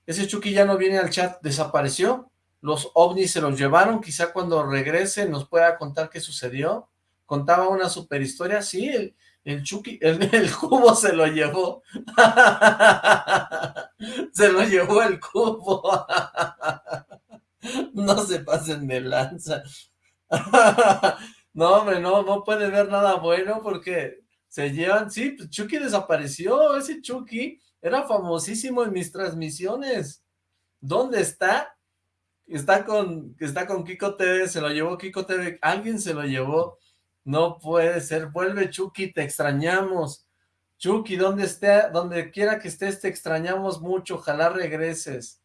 ese Chucky ya no viene al chat, desapareció. Los ovnis se los llevaron, quizá cuando regrese nos pueda contar qué sucedió. Contaba una super historia, sí, el, Chucky, el, el, cubo se lo llevó. se lo llevó el cubo. no se pasen de lanza. no, hombre, no, no puede ver nada bueno porque se llevan, sí, pues Chucky desapareció, ese Chucky era famosísimo en mis transmisiones. ¿Dónde está? Está con, está con Kiko TV, se lo llevó Kiko TV, alguien se lo llevó. No puede ser, vuelve Chucky, te extrañamos. Chucky, donde esté, donde quiera que estés, te extrañamos mucho, ojalá regreses.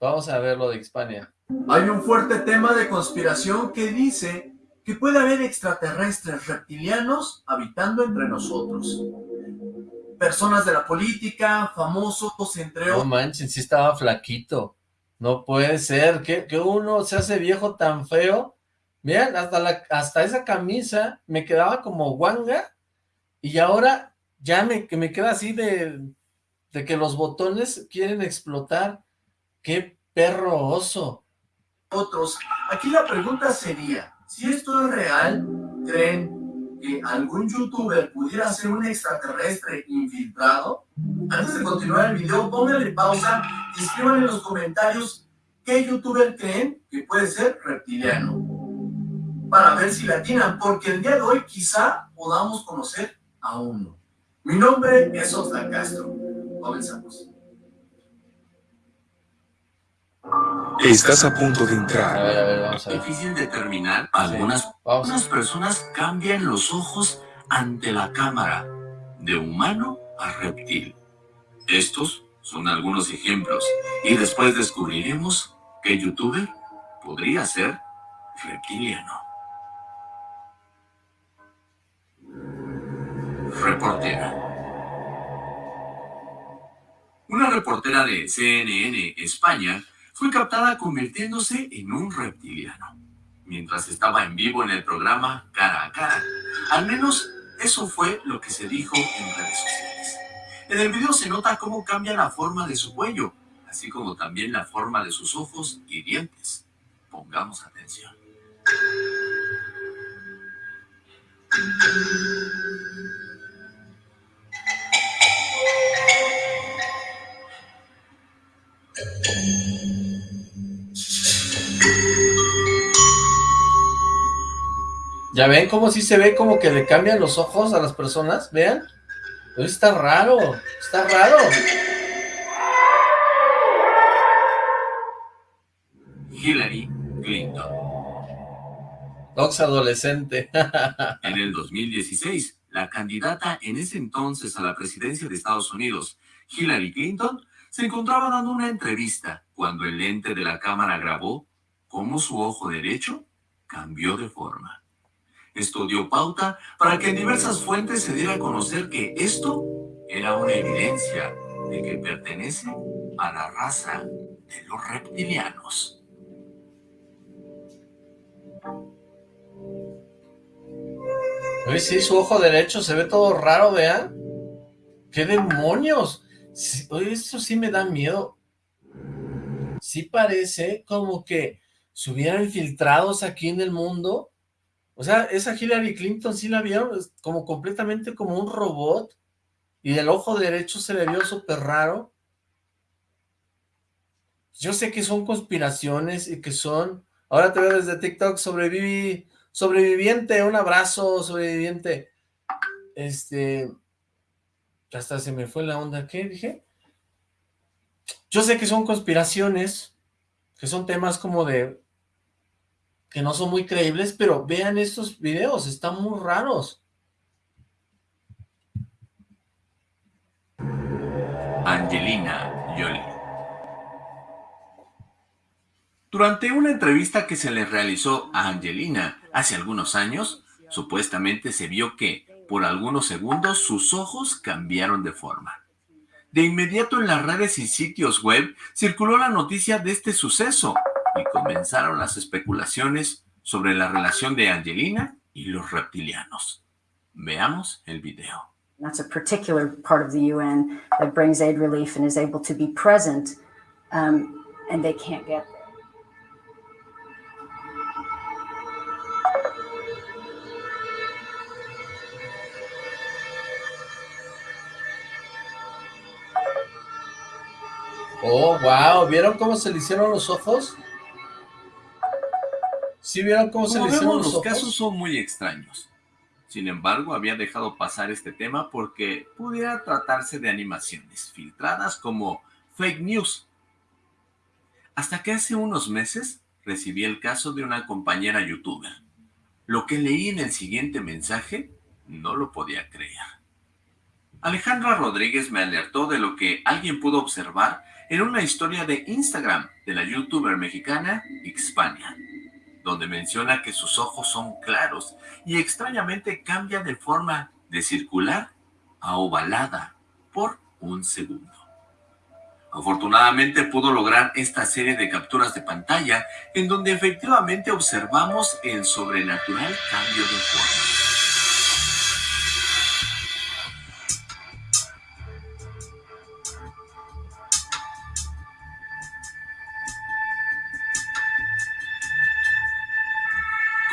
Vamos a ver lo de Hispania. Hay un fuerte tema de conspiración que dice que puede haber extraterrestres reptilianos habitando entre nosotros. Personas de la política, famosos, entre otros. No manches, sí estaba flaquito. No puede ser, que, que uno se hace viejo tan feo. Miren, hasta, hasta esa camisa me quedaba como guanga y ahora ya me, me queda así de, de que los botones quieren explotar. ¡Qué perro oso! Otros, aquí la pregunta sería, si esto es real, ¿creen que algún youtuber pudiera ser un extraterrestre infiltrado? Antes de continuar el video, pónganle pausa y escriban en los comentarios qué youtuber creen que puede ser reptiliano. Para ver si latinan, porque el día de hoy quizá podamos conocer a uno. Mi nombre es Oscar Castro. Comenzamos. Estás a punto de entrar. A ver, a ver, vamos a ver. Difícil determinar. Algunas, algunas personas cambian los ojos ante la cámara, de humano a reptil. Estos son algunos ejemplos, y después descubriremos que youtuber podría ser reptiliano. Reportera. Una reportera de CNN España fue captada convirtiéndose en un reptiliano, mientras estaba en vivo en el programa Cara a Cara. Al menos eso fue lo que se dijo en redes sociales. En el video se nota cómo cambia la forma de su cuello, así como también la forma de sus ojos y dientes. Pongamos atención. ¿Ya ven cómo sí se ve como que le cambian los ojos a las personas? ¿Vean? Pero está raro, está raro. Hillary Clinton. Ox adolescente. En el 2016, la candidata en ese entonces a la presidencia de Estados Unidos, Hillary Clinton, se encontraba dando una entrevista cuando el lente de la cámara grabó cómo su ojo derecho cambió de forma. Esto dio pauta para que en diversas fuentes se diera a conocer que esto era una evidencia de que pertenece a la raza de los reptilianos. Uy, sí, su ojo derecho se ve todo raro, vean. ¡Qué demonios! Esto sí me da miedo. Sí parece como que se hubieran infiltrados aquí en el mundo. O sea, esa Hillary Clinton sí la vieron como completamente como un robot. Y el ojo derecho se le vio súper raro. Yo sé que son conspiraciones y que son... Ahora te veo desde TikTok, sobreviví, sobreviviente, un abrazo, sobreviviente. Este... Hasta se me fue la onda, ¿qué dije? Yo sé que son conspiraciones, que son temas como de... que no son muy creíbles, pero vean estos videos, están muy raros. Angelina Jolie. Durante una entrevista que se le realizó a Angelina hace algunos años, supuestamente se vio que, por algunos segundos, sus ojos cambiaron de forma. De inmediato en las redes y sitios web circuló la noticia de este suceso y comenzaron las especulaciones sobre la relación de Angelina y los reptilianos. Veamos el video. That's a particular part of the UN that brings aid relief and is able to be present um, and they can't get there. Oh, wow, ¿vieron cómo se le hicieron los ojos? ¿Sí vieron cómo se le hicieron los, los casos son muy extraños. Sin embargo, había dejado pasar este tema porque pudiera tratarse de animaciones filtradas como fake news. Hasta que hace unos meses recibí el caso de una compañera youtuber. Lo que leí en el siguiente mensaje no lo podía creer. Alejandra Rodríguez me alertó de lo que alguien pudo observar en una historia de Instagram de la youtuber mexicana Xpania donde menciona que sus ojos son claros y extrañamente cambia de forma de circular a ovalada por un segundo. Afortunadamente pudo lograr esta serie de capturas de pantalla en donde efectivamente observamos el sobrenatural cambio de forma.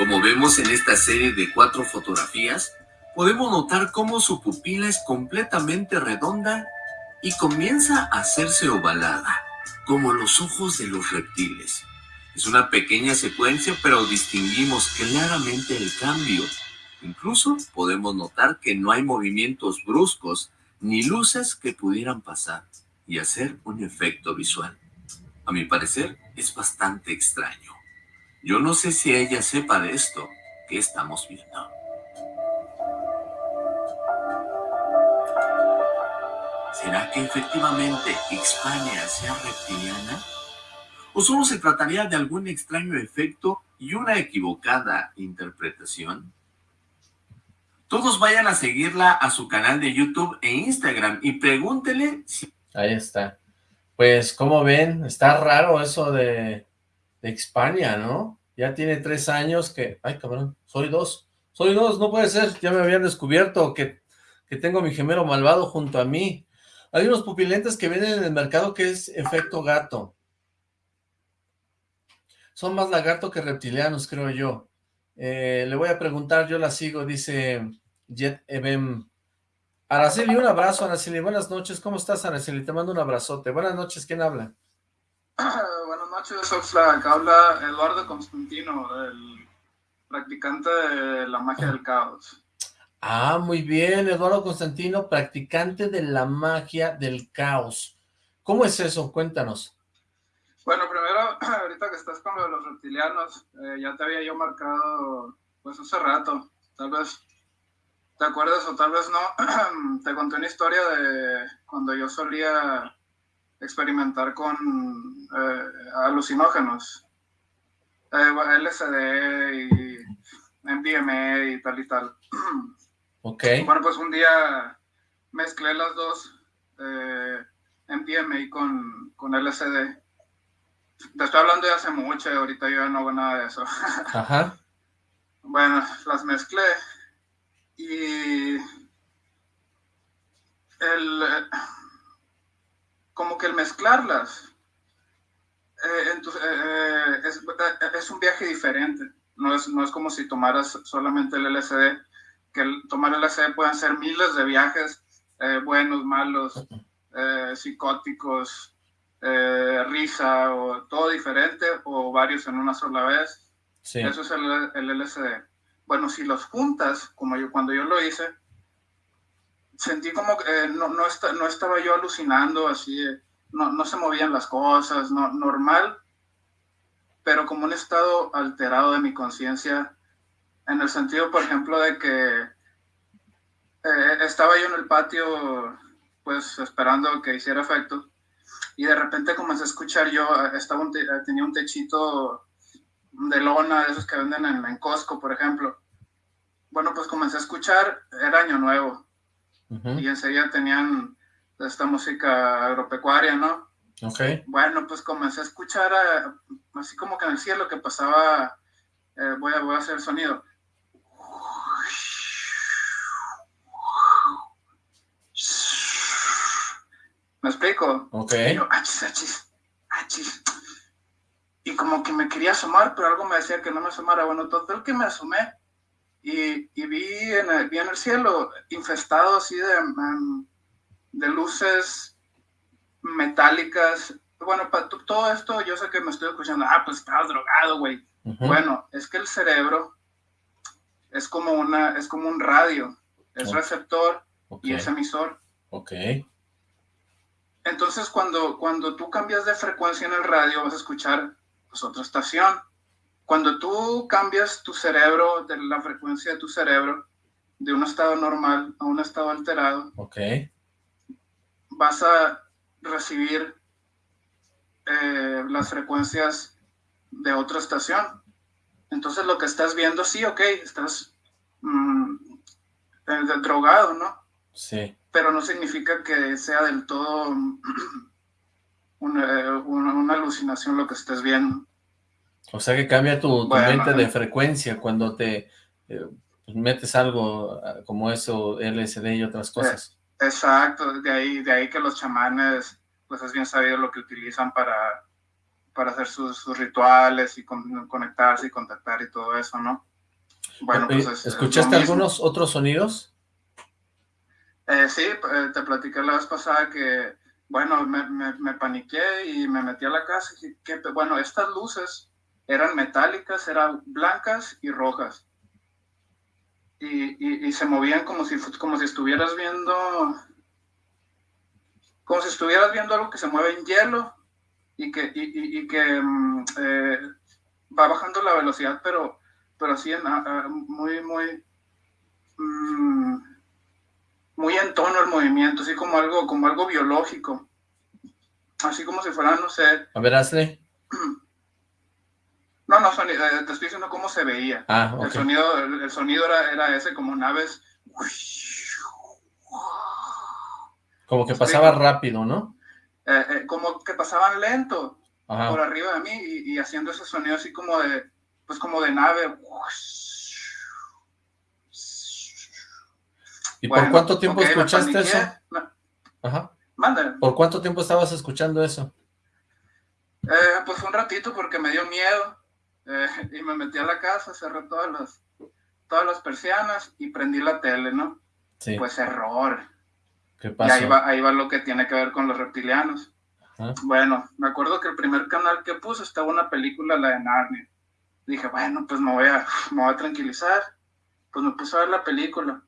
Como vemos en esta serie de cuatro fotografías, podemos notar cómo su pupila es completamente redonda y comienza a hacerse ovalada, como los ojos de los reptiles. Es una pequeña secuencia, pero distinguimos claramente el cambio. Incluso podemos notar que no hay movimientos bruscos ni luces que pudieran pasar y hacer un efecto visual. A mi parecer, es bastante extraño. Yo no sé si ella sepa de esto que estamos viendo. ¿Será que efectivamente Hispania sea reptiliana? ¿O solo se trataría de algún extraño efecto y una equivocada interpretación? Todos vayan a seguirla a su canal de YouTube e Instagram y pregúntele si... Ahí está. Pues, como ven, está raro eso de, de Hispania, ¿no? Ya tiene tres años que... Ay, cabrón, soy dos. Soy dos, no puede ser. Ya me habían descubierto que, que tengo mi gemelo malvado junto a mí. Hay unos pupilentes que vienen en el mercado que es efecto gato. Son más lagarto que reptilianos, creo yo. Eh, le voy a preguntar, yo la sigo, dice Jet Ebem. Araceli, un abrazo, Araceli. Buenas noches, ¿cómo estás, Araceli? Te mando un abrazote. Buenas noches, ¿quién habla? Buenas noches, Oxlack. Habla Eduardo Constantino, el practicante de la magia del caos. Ah, muy bien, Eduardo Constantino, practicante de la magia del caos. ¿Cómo es eso? Cuéntanos. Bueno, primero, ahorita que estás con lo de los reptilianos, eh, ya te había yo marcado, pues hace rato, tal vez te acuerdas o tal vez no, te conté una historia de cuando yo solía experimentar con eh, alucinógenos, eh, LSD y MDMA y tal y tal. Ok. Bueno, pues un día mezclé las dos, eh, MDMA con, con LSD. Te estoy hablando de hace mucho, ahorita yo no hago nada de eso. Ajá. Bueno, las mezclé y el, como que el mezclarlas eh, entonces, eh, es, es, un viaje diferente. No es, no es como si tomaras solamente el LSD, que el, tomar LSD pueden ser miles de viajes, eh, buenos, malos, psicóticos, risa, o todo diferente, o varios en una sola vez. Eso es el, el, LSD. Bueno, si los juntas, como yo cuando yo lo hice, sentí como que no, no, no, estaba yo alucinando así, no, no, se movían las cosas, no, normal, pero como un estado alterado de mi conciencia, en el sentido, por ejemplo, de que eh, estaba yo en el patio, pues esperando que hiciera efecto, y de repente comencé a escuchar yo, estaba tenía un techito de lona, de esos que venden en, en Costco, por ejemplo. Bueno, pues comencé a escuchar, era año nuevo, y enseguida tenían esta música agropecuaria, ¿no? Ok. Bueno, pues comencé a escuchar así como que en el cielo que pasaba, eh, voy, a, voy a hacer el sonido. ¿Me explico? Ok. yo, achis, achis. Y como que me quería asomar, pero algo me decía que no me asomara. Bueno, total que me asomé y, y vi, en el, vi en el cielo infestado así de, em, de luces metálicas. Bueno, para todo esto yo sé que me estoy escuchando, ah, pues estabas drogado, güey. Bueno, es que el cerebro es como, una, es como un radio, es receptor y es emisor. Ok. Entonces, cuando, cuando tú cambias de frecuencia en el radio, vas a escuchar pues, otra estación. Cuando tú cambias tu cerebro, de la frecuencia de tu cerebro, de un estado normal a un estado alterado, okay. vas a recibir eh, las frecuencias de otra estación. Entonces lo que estás viendo, sí, ok, estás mm, eh, drogado, ¿no? Sí. Pero no significa que sea del todo una, una, alucinación lo que estés viendo. O sea que cambia tu, mente de frecuencia cuando te eh, metes algo ah, como eso, LSD y otras cosas. exacto, de ahí, de ahí que los chamanes, pues es bien sabido lo que utilizan para para hacer sus, rituales y conectarse y contactar y todo eso, ¿no? Bueno, pues ¿Escuchaste algunos otros sonidos? Eh, sí, eh, te platicé la vez pasada que, bueno, me, me, paniqué y me metí a la casa y que, bueno, estas luces eran metálicas, eran blancas y rojas. Y, y, se movían como si, como si estuvieras viendo, como si estuvieras viendo algo que se mueve en hielo, y que, y, y, que mm, eh, va bajando la velocidad, pero, pero así en, muy, muy, mm, muy en tono el movimiento, así como algo, como algo biológico. Así como si fuera, no sé. A ver, hazle. No, no, sonido, eh, te estoy diciendo cómo se veía. Ah, el sonido, el, sonido era, era, ese como naves. Como que pasaba rápido, ¿no? Eh, eh, como que pasaban lento por arriba de mí y, haciendo ese sonido así como de, pues como de nave. ¿Y por cuánto tiempo escuchaste eso? Ajá. ¿Por cuánto tiempo estabas escuchando eso? Eh, pues un ratito porque me dio miedo y me metí a la casa, cerré todas las, todas las persianas y prendí la tele, ¿no? Sí. Pues error ¿Qué pasó? Y ahí va, ahí va lo que tiene que ver con los reptilianos. Bueno, me acuerdo que el primer canal que puse estaba una película, la de Narnia. Dije, bueno, pues me voy, a, me voy a tranquilizar. Pues me puse a ver la película.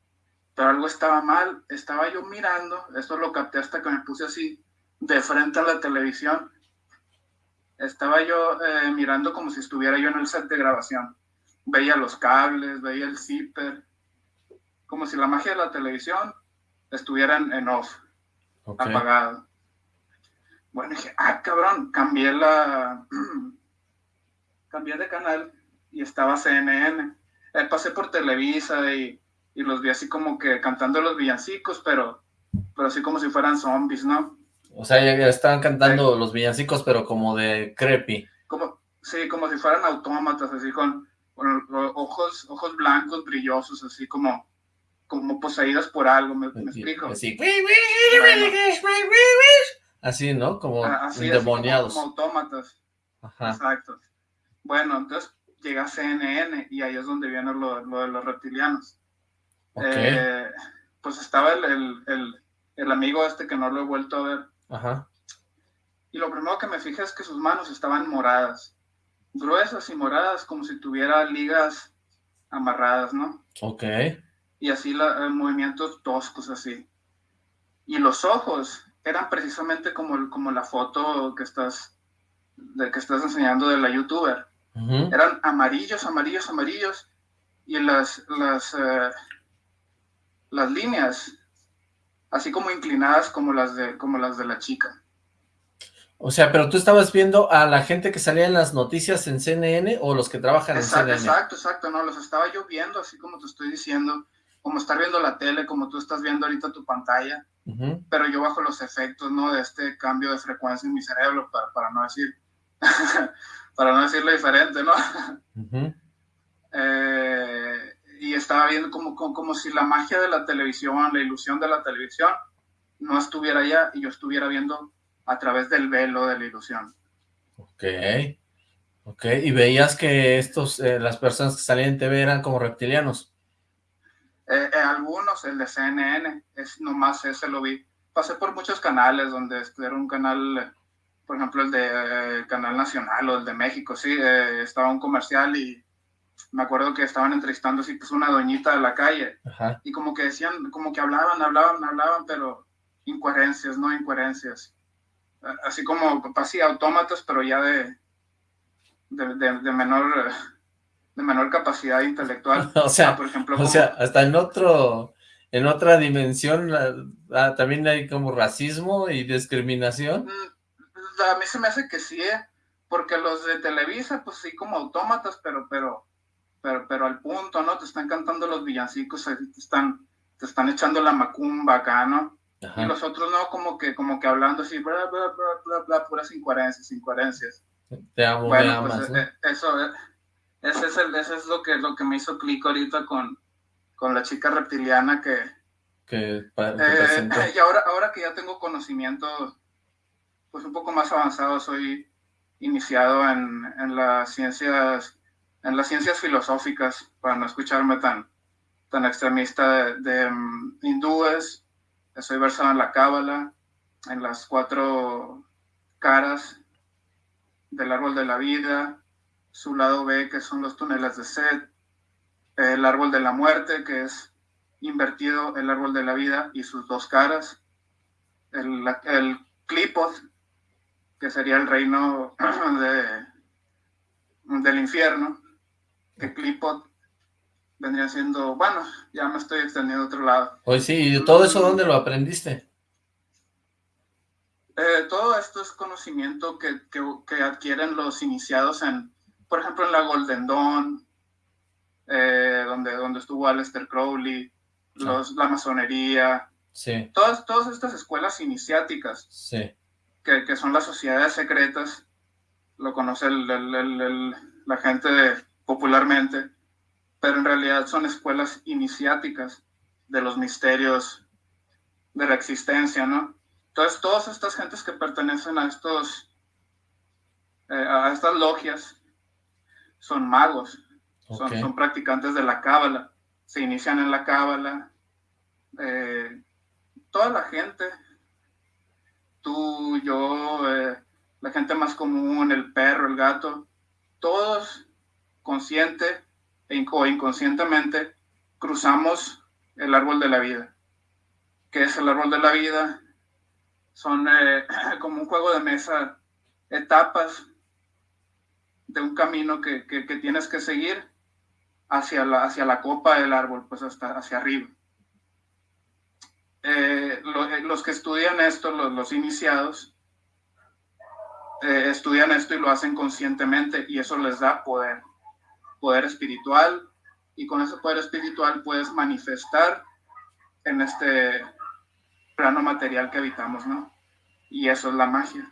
Pero algo estaba mal. Estaba yo mirando, esto lo capté hasta que me puse así, de frente a la televisión. Estaba yo eh, mirando como si estuviera yo en el set de grabación. Veía los cables, veía el zipper. Como si la magia de la televisión estuvieran en off, apagado. Bueno, dije, ah, cabrón, cambié la... cambié de canal y estaba CNN. Eh, pasé por Televisa y, y, los vi así como que cantando los villancicos, pero, pero así como si fueran zombies, ¿no? O sea, ya, estaban cantando los villancicos, pero como de creepy. Como, sí, como si fueran autómatas, así con, con ojos, ojos blancos, brillosos, así como, como poseídas por algo, ¿me, explico? Así. Así, ¿no? Como endemoniados. como, autómatas. Exacto. Bueno, entonces llega CNN y ahí es donde viene lo, de los reptilianos. Eh, pues estaba el, el, el, amigo este que no lo he vuelto a ver. Ajá. Y lo primero que me fijé es que sus manos estaban moradas. Gruesas y moradas, como si tuviera ligas amarradas, ¿no? Ok y así la, eh, movimientos toscos así. Y los ojos eran precisamente como, como la foto que estás, de, que estás enseñando de la youtuber. Eran amarillos, amarillos, amarillos. Y las, las, eh, las líneas, así como inclinadas como las, de, como las de la chica. O sea, pero tú estabas viendo a la gente que salía en las noticias en CNN o los que trabajan en CNN. Exacto, exacto, no, los estaba yo viendo, así como te estoy diciendo como estar viendo la tele, como tú estás viendo ahorita tu pantalla, pero yo bajo los efectos, ¿no? De este cambio de frecuencia en mi cerebro, para, para no decir, para no decirlo diferente, ¿no? Eh, y estaba viendo como, como, como, si la magia de la televisión, la ilusión de la televisión, no estuviera allá y yo estuviera viendo a través del velo de la ilusión. Ok, ok, y veías que estos, eh, las personas que salían en TV eran como reptilianos. Eh, eh, algunos, el de CNN, es nomás ese lo vi. Pasé por muchos canales donde era un canal, por ejemplo, el de Canal Nacional o el de México, sí, estaba un comercial y me acuerdo que estaban entrevistando así pues una doñita de la calle y como que decían, como que hablaban, hablaban, hablaban, pero incoherencias, no incoherencias. Así como, así autómatas, pero ya de, de, de, menor de menor capacidad intelectual. o sea, por ejemplo, o sea, hasta en otro, en otra dimensión ah, también hay como racismo y discriminación. Mm, a mí se me hace que sí, ¿eh? porque los de Televisa, pues sí, como autómatas, pero, pero, pero, pero al punto, ¿no? Te están cantando los villancicos, te están, te están echando la macumba acá, ¿no? Y los otros no, como que, como que hablando así, bla, bla, bla, bla, bla, puras incoherencias, incoherencias. Te amo, bueno, pues, eh, eso, eh, ese es, el, ese es lo, que, lo que me hizo clic ahorita con, con la chica reptiliana que... que, eh, y ahora, ahora que ya tengo conocimiento, pues un poco más avanzado, soy iniciado en, en las ciencias en las ciencias filosóficas, para no escucharme tan, tan extremista, de, mm, hindúes, estoy versado en la cábala, en las cuatro caras del árbol de la vida, su lado B, que son los túneles de sed, el árbol de la muerte, que es invertido el árbol de la vida y sus dos caras, el, el que sería el reino de, del infierno, que Klipot vendría siendo, bueno, ya me estoy extendiendo a otro lado. Pues sí, ¿y todo eso dónde lo aprendiste? Eh, todo esto es conocimiento que, que, adquieren los iniciados en, por ejemplo, en la Golden Dawn, eh, donde, donde estuvo Aleister Crowley, los, la masonería, sí. todas, todas estas escuelas iniciáticas, sí. que, que son las sociedades secretas, lo conoce el, el, la gente popularmente, pero en realidad son escuelas iniciáticas de los misterios de la existencia, ¿no? Entonces, todas estas gentes que pertenecen a estos, eh, a estas logias, son magos, son, practicantes de la cábala, se inician en la cábala. Eh, toda la gente, tú, yo, eh, la gente más común, el perro, el gato, todos consciente e o inconscientemente cruzamos el árbol de la vida. ¿Qué es el árbol de la vida? Son eh, como un juego de mesa, etapas de un camino que, tienes que seguir hacia la, hacia la copa del árbol, pues hasta hacia arriba. Eh, eh, los que estudian esto, los, iniciados, estudian esto y lo hacen conscientemente y eso les da poder, poder espiritual y con ese poder espiritual puedes manifestar en este plano material que habitamos, ¿no? Y eso es la magia.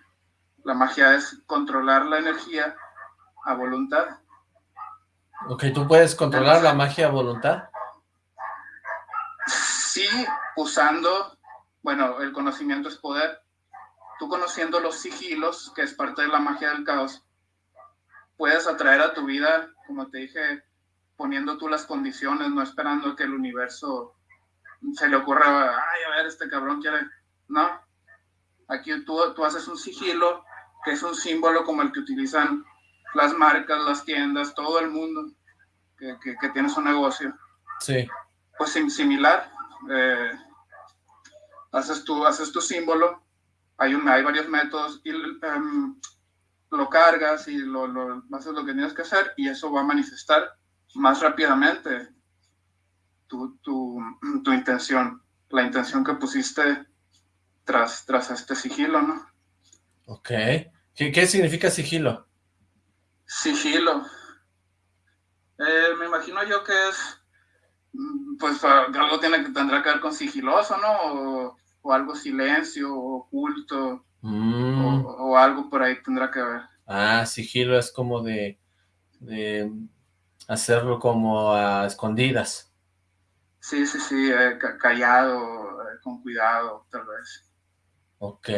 La magia es controlar la energía a voluntad. Ok, ¿tú puedes controlar la magia a voluntad? Sí, usando, bueno, el conocimiento es poder. Tú conociendo los sigilos, que es parte de la magia del caos, puedes atraer a tu vida, como te dije, poniendo tú las condiciones, no esperando que el universo se le ocurra, ay, a ver, este cabrón quiere, no. Aquí tú, tú haces un sigilo, que es un símbolo como el que utilizan las marcas, las tiendas, todo el mundo que, que, tiene su negocio. Sí. Pues similar. Eh, haces, tu, haces tu símbolo, hay, un, hay varios métodos y em, lo cargas y lo, lo, haces lo que tienes que hacer y eso va a manifestar más rápidamente tu, tu, tu intención, la intención que pusiste tras, tras este sigilo, ¿no? Ok. ¿Qué, qué significa sigilo? Sigilo. Eh, me imagino yo que es, mm, pues algo tiene que tendrá que ver con sigiloso, ¿no? O, algo silencio, oculto, mm. o, algo por ahí tendrá que ver. Ah, sigilo es como de, de hacerlo como a escondidas. Sí, sí, sí, eh, callado, eh, con cuidado, tal vez. Ok.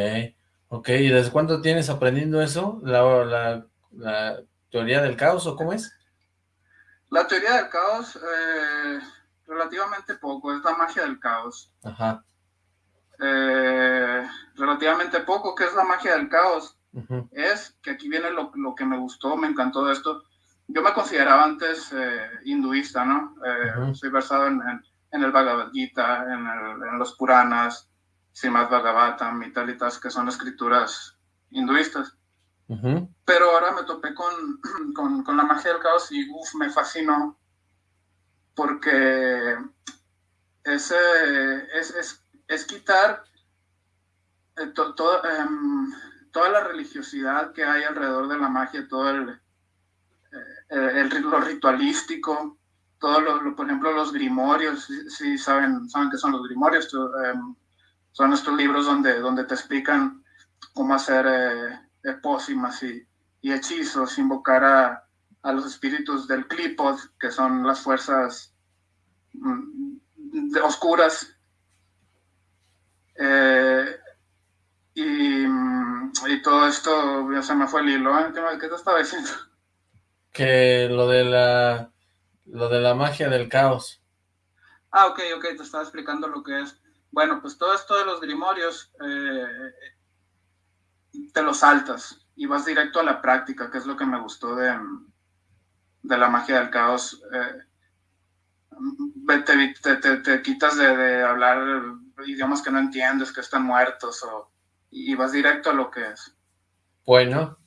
Ok, ¿y desde cuándo tienes aprendiendo eso? ¿La, la, teoría del caos o cómo es? La teoría del caos, eh, relativamente poco, es la magia del caos. Ajá. Eh, relativamente poco, ¿qué es la magia del caos? Es que aquí viene lo, lo, que me gustó, me encantó de esto. Yo me consideraba antes eh, hinduista, ¿no? Eh, soy versado en, en, el Bhagavad Gita, en, en los Puranas, Srimad Bhagavatam y tal y tal, que son escrituras hinduistas. Pero ahora me topé con, con, con, la magia del caos y uf, me fascinó porque es, es, es, es quitar eh, em, toda la religiosidad que hay alrededor de la magia, todo el, eh, el, lo ritualístico, todo lo, por ejemplo, los grimorios, si, saben, saben qué son los grimorios, em, son estos libros donde, donde te explican cómo hacer eh, pócimas y, y, hechizos, invocar a, a, los espíritus del Clipod, que son las fuerzas mm, oscuras. Eh, y, y, todo esto, ya se me fue el hilo, ¿eh? ¿qué te estaba diciendo? Que lo de la lo de la magia del caos. Ah, ok, ok, te estaba explicando lo que es. Bueno, pues todo esto de los grimorios eh, te lo saltas y vas directo a la práctica, que es lo que me gustó de, de la magia del caos. Eh, te, te, te, quitas de, de, hablar idiomas que no entiendes, que están muertos, o, y vas directo a lo que es. Bueno,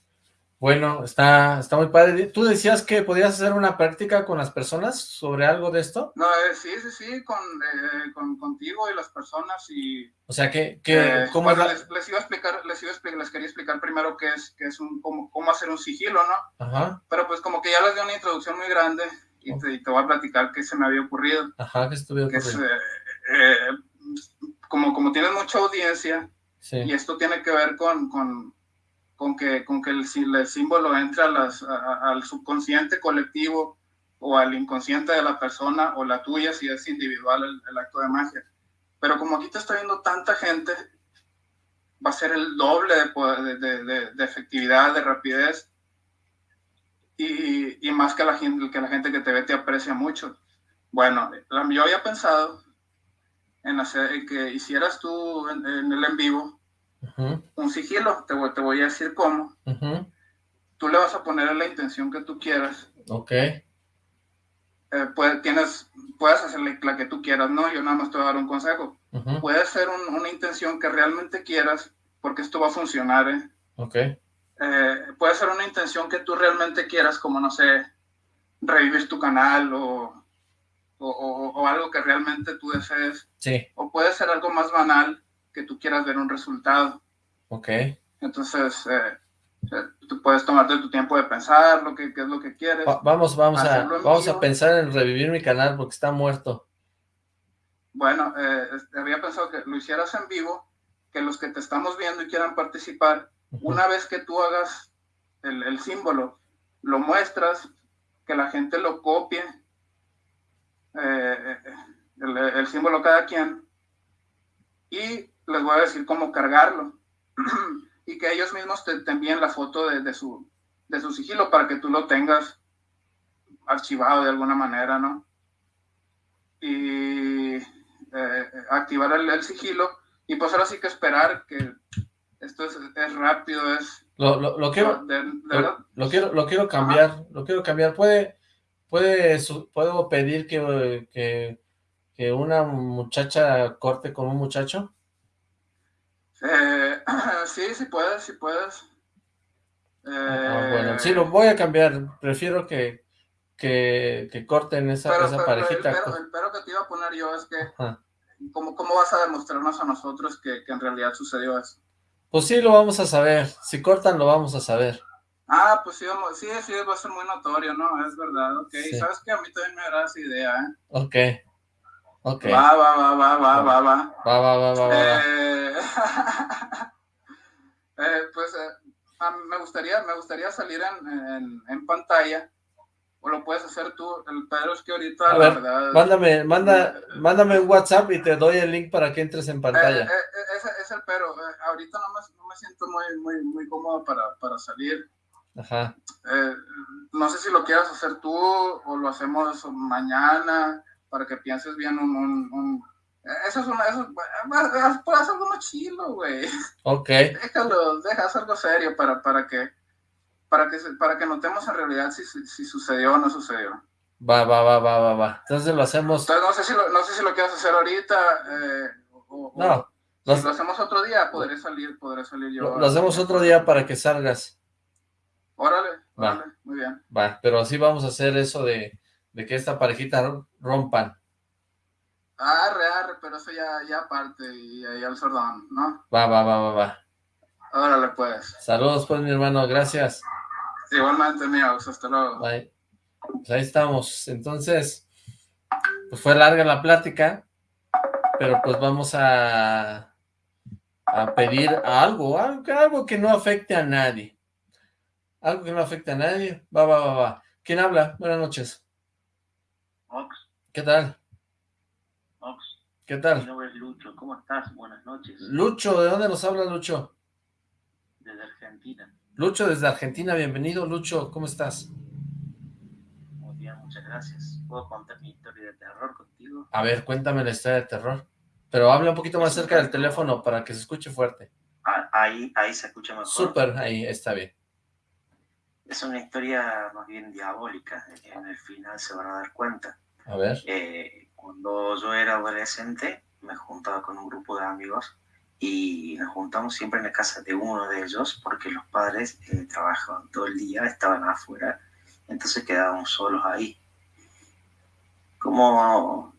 bueno, está, está muy padre. ¿Tú decías que podías hacer una práctica con las personas sobre algo de esto? No, eh, sí, sí, sí, con, eh, con, contigo y las personas y... O sea, que, que eh, ¿cómo bueno, les, les, iba a explicar, les, iba a explicar, les quería explicar primero qué es, qué es un, cómo, cómo hacer un sigilo, ¿no? Ajá. Pero pues como que ya les di una introducción muy grande y te, y te voy a platicar qué se me había ocurrido. Ajá, que estuve que es, eh, como, como tienes mucha audiencia sí. y esto tiene que ver con... con con que, con que el, el símbolo entre a las, a, al subconsciente colectivo o al inconsciente de la persona o la tuya si es individual el, el, acto de magia. Pero como aquí te está viendo tanta gente, va a ser el doble de, de, de, de efectividad, de rapidez y, y, más que la, gente, que la gente que te ve te aprecia mucho. Bueno, yo había pensado en hacer en que hicieras tú en, en el en vivo Uh -huh. un sigilo, te voy, te voy, a decir cómo. Uh -huh. Tú le vas a poner la intención que tú quieras. Ok. Eh, puede, tienes, puedes hacerle la que tú quieras, ¿no? Yo nada más te voy a dar un consejo. Uh -huh. Puede ser un, una intención que realmente quieras, porque esto va a funcionar, ¿eh? Ok. Eh, puede ser una intención que tú realmente quieras, como, no sé, revivir tu canal o, o, o, o algo que realmente tú desees. Sí. O puede ser algo más banal, que tú quieras ver un resultado. Ok. Entonces, eh, eh, tú puedes tomarte tu tiempo de pensar lo que, qué es lo que quieres. Va, vamos, vamos a, vamos a pensar en revivir mi canal porque está muerto. Bueno, eh, había pensado que lo hicieras en vivo, que los que te estamos viendo y quieran participar, uh -huh. una vez que tú hagas el, el, símbolo, lo muestras, que la gente lo copie, eh, el, el símbolo cada quien, y les voy a decir cómo cargarlo y que ellos mismos te, te envíen la foto de, de, su, de su sigilo para que tú lo tengas archivado de alguna manera, ¿no? Y eh, activar el, el, sigilo y pues ahora sí que esperar que esto es, es rápido, es... Lo, lo, lo quiero, de, de lo, lo, quiero, lo quiero cambiar, Ajá. lo quiero cambiar. ¿Puede, puede, puedo pedir que, que, que una muchacha corte con un muchacho? Eh, sí, sí puedes, sí puedes. Eh, ah, bueno, sí, lo voy a cambiar. Prefiero que, que, que corten esa, pero, esa pero, parejita. El pero, el pero, que te iba a poner yo es que, ¿cómo, ¿cómo, vas a demostrarnos a nosotros que, que, en realidad sucedió eso? Pues sí, lo vamos a saber. Si cortan, lo vamos a saber. Ah, pues sí, sí, sí, va a ser muy notorio, ¿no? Es verdad, ok. Sí. ¿Sabes que A mí también me agrada esa idea, ¿eh? Ok. Ok. Va, va, va, va, va, va, va. Va, va, va, va, va. Eh... eh, pues eh, me, gustaría, me gustaría salir en, en, en, pantalla, o lo puedes hacer tú, el Pedro es que ahorita, a la ver, verdad... Mándame, manda, mándame un WhatsApp y te doy el link para que entres en pantalla. Eh, es el pero, ahorita no me, no me siento muy, muy, muy cómodo para, para salir. Ajá. Eh, no sé si lo quieras hacer tú o lo hacemos mañana para que pienses bien un... un, eso es una... Eso, puedes hacer algo más chilo, güey. Ok. Déjalo, deja algo serio para, para que... Para que, para que notemos en realidad si, si sucedió o no sucedió. Va, va, va, va, va, va. Entonces lo hacemos... Entonces no sé si lo, no sé si lo quieres hacer ahorita eh, o, no. Si lo hacemos otro día, podré salir, podré salir yo. Lo, lo hacemos otro día para que salgas. Órale, órale, muy bien. Va, pero así vamos a hacer eso de, de que esta parejita rompan. Arre, arre, pero eso ya, ya aparte y ahí al sordón, ¿no? Va, va, va, va, va. Órale, pues. Saludos, pues, mi hermano, gracias. Igualmente, míos, hasta luego. Bye. Pues ahí estamos. Entonces, pues fue larga la plática, pero pues vamos a, a pedir algo, algo que no afecte a nadie. Algo que no afecte a nadie. Va, va, va, va. ¿Quién habla? Buenas noches. Ox. ¿Qué tal? Ox. ¿Qué tal? Mi nombre es Lucho. ¿Cómo estás? Buenas noches. Lucho, ¿de dónde nos habla Lucho? Desde Argentina. Lucho, desde Argentina. Bienvenido, Lucho. ¿Cómo estás? Muy bien, muchas gracias. ¿Puedo contar mi historia de terror contigo? A ver, cuéntame la historia de terror. Pero habla un poquito más cerca del teléfono para que se escuche fuerte. Ah, ahí, ahí se escucha mejor. Súper, ahí está bien. Es una historia más bien diabólica, en el final se van a dar cuenta. A ver. Eh, cuando yo era adolescente, me juntaba con un grupo de amigos y nos juntamos siempre en la casa de uno de ellos porque los padres eh, trabajaban todo el día, estaban afuera, entonces quedábamos solos ahí. Como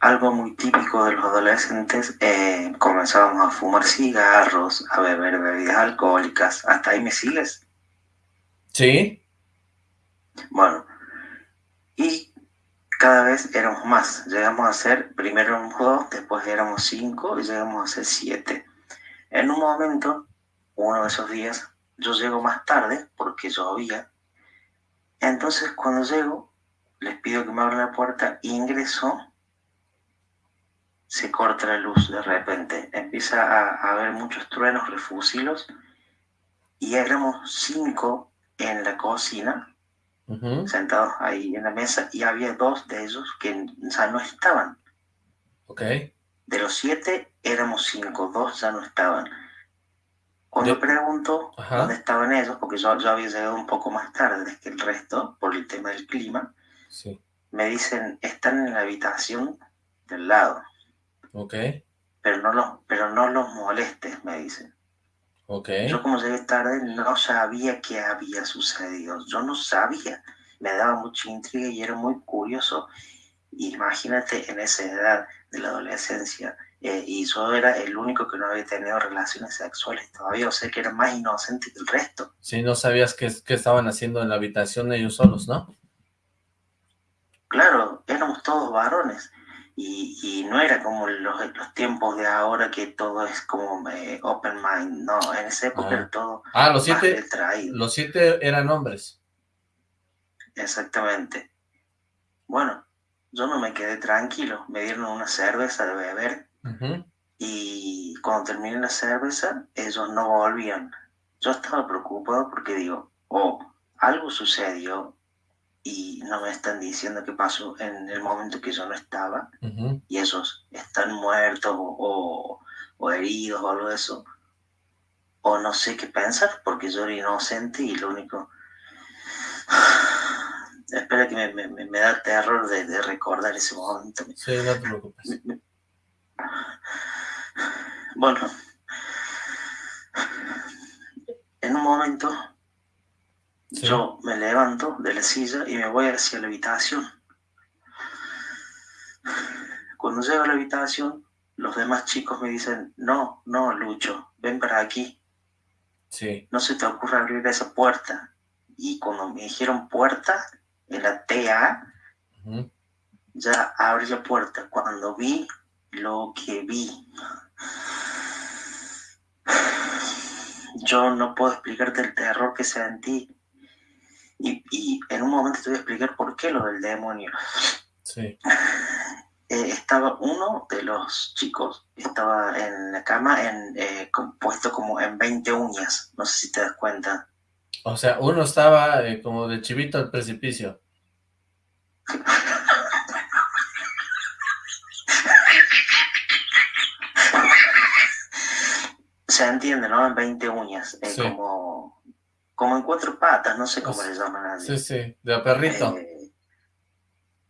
algo muy típico de los adolescentes, eh, comenzábamos a fumar cigarros, a beber bebidas alcohólicas. ¿Hasta ahí me sigues? Sí. Bueno, y cada vez éramos más. Llegamos a ser, primero éramos dos, después éramos cinco y llegamos a ser siete. En un momento, uno de esos días, yo llego más tarde porque llovía. Entonces, cuando llego, les pido que me abran la puerta, ingreso, se corta la luz de repente. Empieza a, a haber muchos truenos, refusilos, y éramos cinco en la cocina, uh -huh. sentados ahí en la mesa, y había dos de ellos que ya no estaban. Ok. De los siete éramos cinco, dos ya no estaban. Cuando yo pregunto Ajá. dónde estaban ellos, porque yo, yo había llegado un poco más tarde que el resto, por el tema del clima, sí. me dicen, están en la habitación del lado. Ok. Pero no los, pero no los molestes, me dicen. Okay. Yo como llegué tarde no sabía qué había sucedido, yo no sabía, me daba mucha intriga y era muy curioso. Imagínate en esa edad de la adolescencia, eh, y yo era el único que no había tenido relaciones sexuales todavía, o sea que era más inocente que el resto. Sí, no sabías qué, qué estaban haciendo en la habitación ellos solos, ¿no? Claro, éramos todos varones. Y, y, no era como los, los, tiempos de ahora que todo es como eh, open mind, no, en esa época ah. era todo ah, los siete, los siete eran hombres. Exactamente. Bueno, yo no me quedé tranquilo, me dieron una cerveza de beber uh -huh. y cuando terminé la cerveza, ellos no volvían. Yo estaba preocupado porque digo, oh, algo sucedió y no me están diciendo qué pasó en el momento que yo no estaba uh -huh. y esos están muertos o, o, o, heridos o algo de eso o no sé qué pensar porque yo era inocente y lo único espera que me, me, me da terror de, de, recordar ese momento sí, no te preocupes bueno en un momento Sí. Yo me levanto de la silla y me voy hacia la habitación. Cuando llego a la habitación, los demás chicos me dicen, no, no, Lucho, ven para aquí. Sí. No se te ocurre abrir esa puerta. Y cuando me dijeron puerta, en la TA, uh -huh. ya abrí la puerta. Cuando vi lo que vi, yo no puedo explicarte el terror que sentí y, y, en un momento te voy a explicar por qué lo del demonio. Sí. eh, estaba uno de los chicos, estaba en la cama en, eh, puesto como en 20 uñas, no sé si te das cuenta. O sea, uno estaba eh, como de chivito al precipicio. Se entiende, ¿no? En 20 uñas, eh, como, como en cuatro patas, no sé cómo le llaman a Sí, sí, de perrito. Eh,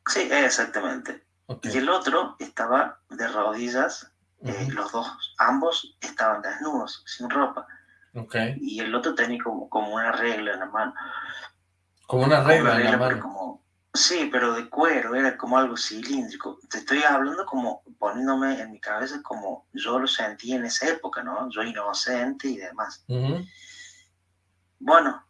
sí, exactamente. Y el otro estaba de rodillas, eh, los dos, ambos estaban desnudos, sin ropa. Okay. Y el otro tenía como, como una regla en la mano. Como una regla, en la mano. Como, sí, pero de cuero, era como algo cilíndrico. Te estoy hablando como poniéndome en mi cabeza como yo lo sentí en esa época, ¿no? Yo inocente y demás. Bueno,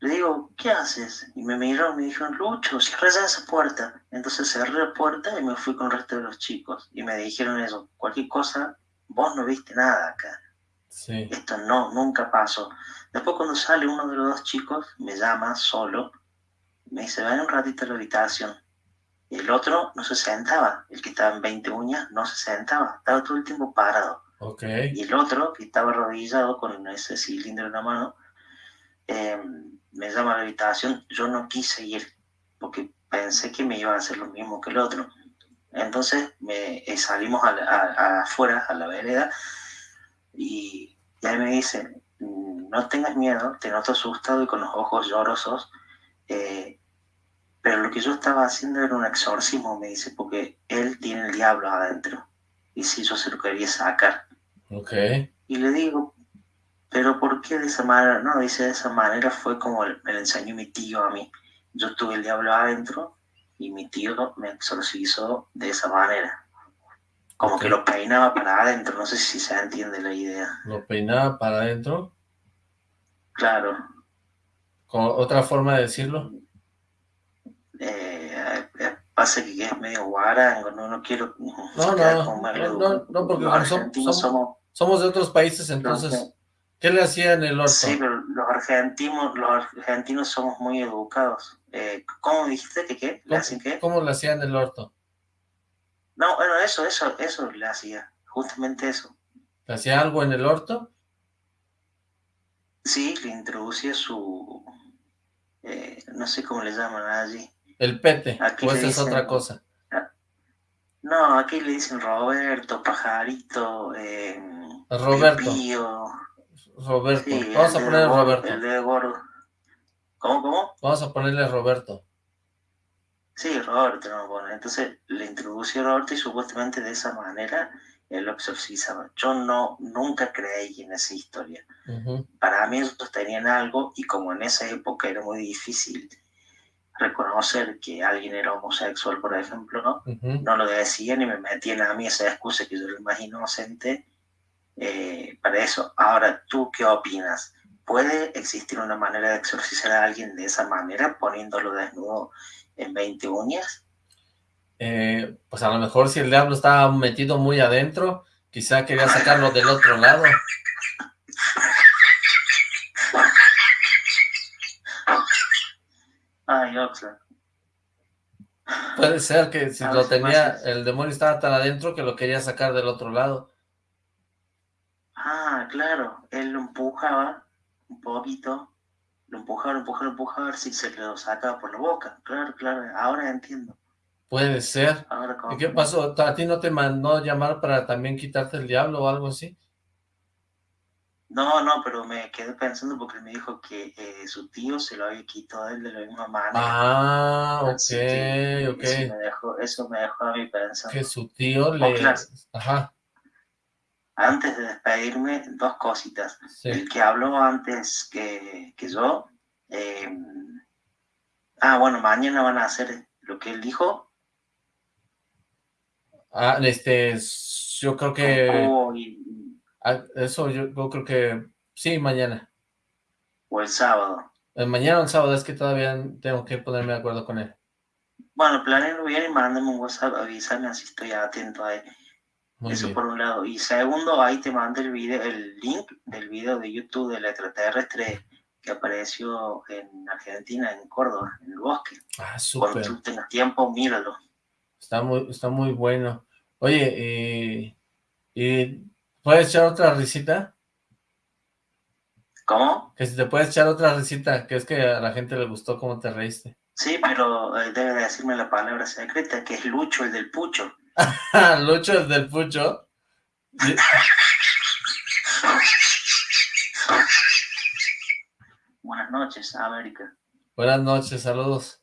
le digo, ¿qué haces? Y me miró y me dijo, Lucho, cierra ya esa puerta. Entonces cerré la puerta y me fui con el resto de los chicos. Y me dijeron eso, cualquier cosa, vos no viste nada acá. Sí. Esto no, nunca pasó. Después cuando sale uno de los dos chicos, me llama solo, me dice, ven un ratito a la habitación. Y el otro no se sentaba, el que estaba en 20 uñas no se sentaba, estaba todo el tiempo parado. Okay. Y el otro, que estaba arrodillado con ese cilindro en la mano, eh, me llama a la habitación, yo no quise ir, porque pensé que me iba a hacer lo mismo que el otro. Entonces me, eh, salimos a, afuera, a la vereda, y, y ahí me dice, no tengas miedo, te noto asustado y con los ojos llorosos, eh, pero lo que yo estaba haciendo era un exorcismo, me dice, porque él tiene el diablo adentro, y si yo se lo quería sacar. Okay. Y le digo, pero ¿por qué de esa manera? No, dice de esa manera fue como me lo enseñó mi tío a mí. Yo tuve el diablo adentro y mi tío me exorcizó de esa manera. Como que lo peinaba para adentro, no sé si se entiende la idea. ¿Lo peinaba para adentro? Claro. ¿Con otra forma de decirlo? Eh, eh pasa que es medio guarango, no, no quiero... No, no, no, no, porque somos, somos, somos, de otros países, entonces... ¿Qué le hacía en el orto? Sí, pero los argentinos, los argentinos somos muy educados. Eh, ¿Cómo dijiste que qué? ¿Le hacen qué? ¿Cómo le hacía en el orto? No, bueno, eso, eso, eso le hacía. Justamente eso. ¿Le hacía algo en el orto? Sí, le introducía su... Eh, no sé cómo le llaman allí. El pete, aquí o esa es otra cosa. No, aquí le dicen Roberto, Pajarito, eh, Roberto. Roberto. Vamos a ponerle Roberto. El de gordo. ¿Cómo, cómo? Vamos a ponerle Roberto. Sí, Roberto no pone. Entonces le introdució a Roberto y supuestamente de esa manera él lo exorcizaba. Yo no, nunca creí en esa historia. Para mí ellos tenían algo y como en esa época era muy difícil reconocer que alguien era homosexual, por ejemplo, ¿no? No lo decían y me metían a mí esa excusa que yo era el más inocente eh, para eso. Ahora, ¿tú qué opinas? ¿Puede existir una manera de exorcizar a alguien de esa manera, poniéndolo desnudo en 20 uñas? Eh, pues a lo mejor si el diablo estaba metido muy adentro, quizá quería sacarlo del otro lado. Ay, Oxlack. Puede ser que si lo tenía, el demonio estaba tan adentro que lo quería sacar del otro lado. Ah, claro, él lo empujaba un poquito, lo empujaba, lo empujaba, lo empujaba, a ver si se lo sacaba por la boca. Claro, claro, ahora entiendo. Puede ser. Ahora, ¿Y qué pasó? ¿A ti no te mandó llamar para también quitarte el diablo o algo así? No, no, pero me quedé pensando porque me dijo que eh, su tío se lo había quitado él de la misma manera. Ah, ok, ok. Eso me, dejó, eso me dejó a mí pensando. Que su tío le... Ajá. Antes de despedirme, dos cositas. El que habló antes que, que yo... Eh, ah, bueno, mañana van a hacer lo que él dijo. Ah, este, yo creo que... Ah, eso yo, creo que sí, mañana. O el sábado. El mañana o el sábado, es que todavía tengo que ponerme de acuerdo con él. Bueno, planeenlo bien y mándame un WhatsApp, avísame así estoy atento a él. Eso por un lado. Y segundo, ahí te mando el video, el link del video de YouTube del extraterrestre que apareció en Argentina, en Córdoba, en el bosque. Ah, súper. Cuando tú tengas tiempo, míralo. Está muy, está muy bueno. Oye, eh, ¿y puedes echar otra risita? ¿Cómo? Que si te puedes echar otra risita, que es que a la gente le gustó cómo te reíste. Sí, pero eh, debe decirme la palabra secreta, que es Lucho, el del Pucho. Lucho, el del Pucho. Buenas noches, América. Buenas noches, saludos.